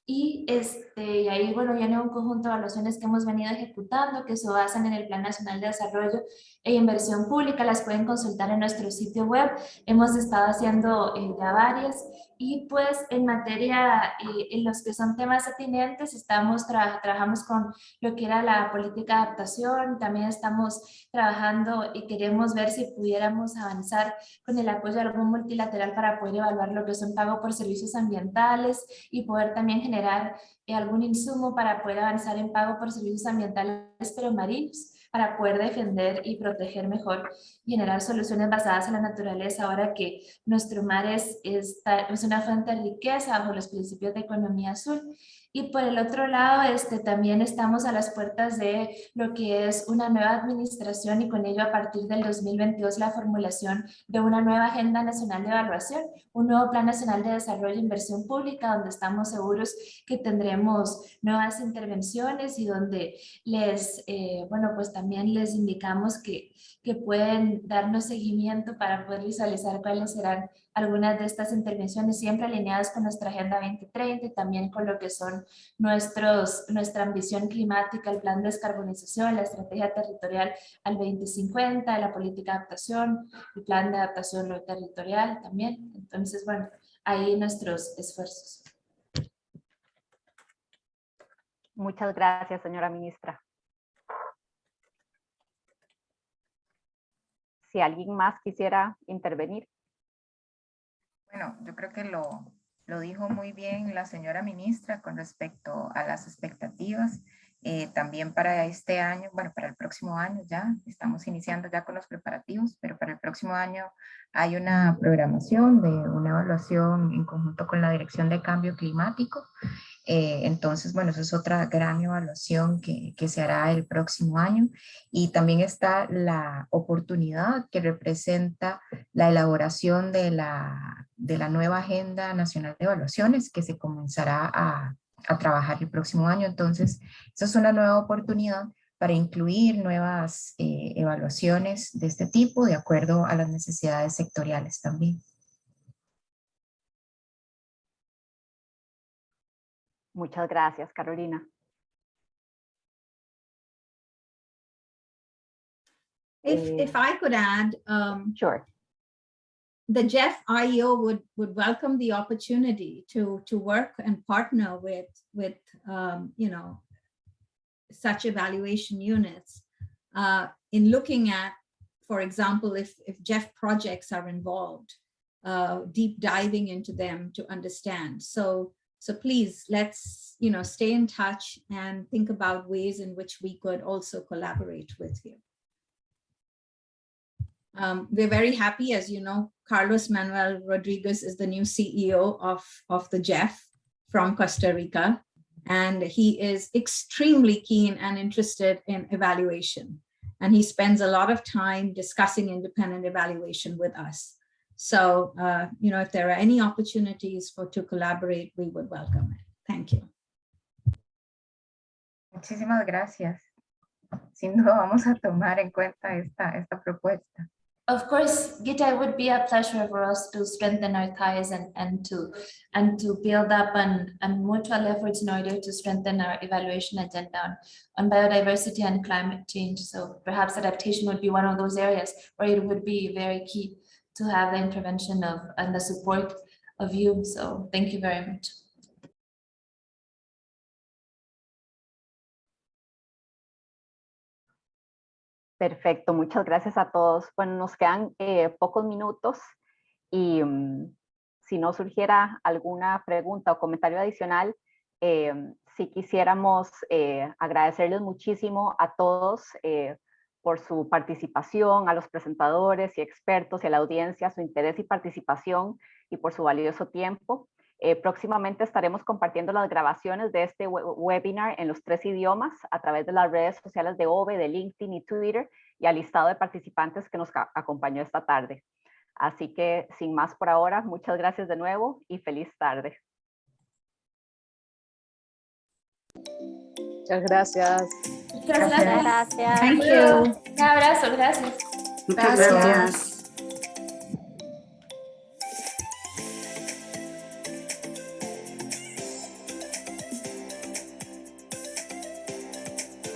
y, este, y ahí bueno, viene un conjunto de evaluaciones que hemos venido ejecutando que se basan en el Plan Nacional de Desarrollo e Inversión Pública, las pueden consultar en nuestro sitio web, hemos estado haciendo eh, ya varias Y pues en materia, eh, en los que son temas atinentes, estamos trabajamos con lo que era la política de adaptación, también estamos trabajando y queremos ver si pudiéramos avanzar con el apoyo de algún multilateral para poder evaluar lo que son pago por servicios ambientales y poder también generar eh, algún insumo para poder avanzar en pago por servicios ambientales pero marinos para poder defender y proteger mejor generar soluciones basadas en la naturaleza ahora que nuestro mar es, es, es una fuente de riqueza bajo los principios de economía azul y por el otro lado, este, también estamos a las puertas de lo que es una nueva administración y con ello a partir del 2022 la formulación de una nueva Agenda Nacional de Evaluación, un nuevo Plan Nacional de Desarrollo e Inversión Pública donde estamos seguros que tendremos nuevas intervenciones y donde les, eh, bueno, pues también les indicamos que, que pueden darnos seguimiento para poder visualizar cuáles serán algunas de estas intervenciones siempre alineadas con nuestra Agenda 2030 y también con lo que son nuestros, nuestra ambición climática, el plan de descarbonización, la estrategia territorial al 2050, la política de adaptación, el plan de adaptación territorial también. Entonces, bueno, ahí nuestros esfuerzos. Muchas gracias, señora ministra. Si alguien más quisiera intervenir. Bueno, yo creo que lo, lo dijo muy bien la señora ministra con respecto a las expectativas. Eh, también para este año, bueno, para el próximo año ya, estamos iniciando ya con los preparativos, pero para el próximo año hay una programación de una evaluación en conjunto con la Dirección de Cambio Climático eh, entonces, bueno, eso es otra gran evaluación que, se hará el próximo año. Y también está la oportunidad que representa la elaboración de la, de la nueva Agenda Nacional de Evaluaciones que se comenzará a, a trabajar el próximo año. Entonces, esa es una nueva oportunidad para incluir nuevas eh, evaluaciones de este tipo de acuerdo a las necesidades sectoriales también. Muchas gracias, Carolina. If, if I could add, um, sure. The Jeff IEO would, would welcome the opportunity to, to work and partner with, with um, you know, such evaluation units uh, in looking at, for example, if, if Jeff projects are involved, uh, deep diving into them to understand. So so please, let's you know stay in touch and think about ways in which we could also collaborate with you. Um, we're very happy, as you know, Carlos Manuel Rodriguez is the new CEO of, of the Jeff from Costa Rica, and he is extremely keen and interested in evaluation. And he spends a lot of time discussing independent evaluation with us. So, uh, you know, if there are any opportunities for to collaborate, we would welcome it. Thank you. Muchísimas gracias. Sin duda vamos a tomar en cuenta esta, esta propuesta. Of course, Gita, it would be a pleasure for us to strengthen our ties and, and to and to build up on, on mutual efforts in order to strengthen our evaluation agenda on, on biodiversity and climate change. So perhaps adaptation would be one of those areas where it would be very key to have the intervention of and the support of you. So thank you very much. Perfecto, muchas gracias a todos. Bueno, nos quedan eh, pocos minutos y um, si no surgiera alguna pregunta o comentario adicional, eh, si quisiéramos eh, agradecerles muchísimo a todos eh, por su participación, a los presentadores y expertos y a la audiencia, su interés y participación y por su valioso tiempo. Eh, próximamente estaremos compartiendo las grabaciones de este webinar en los tres idiomas a través de las redes sociales de OVE, de LinkedIn y Twitter y al listado de participantes que nos acompañó esta tarde. Así que sin más por ahora, muchas gracias de nuevo y feliz tarde. Muchas gracias. Muchas gracias. Gracias. Thank you. Un abrazo, gracias. Muchas Gracias. gracias.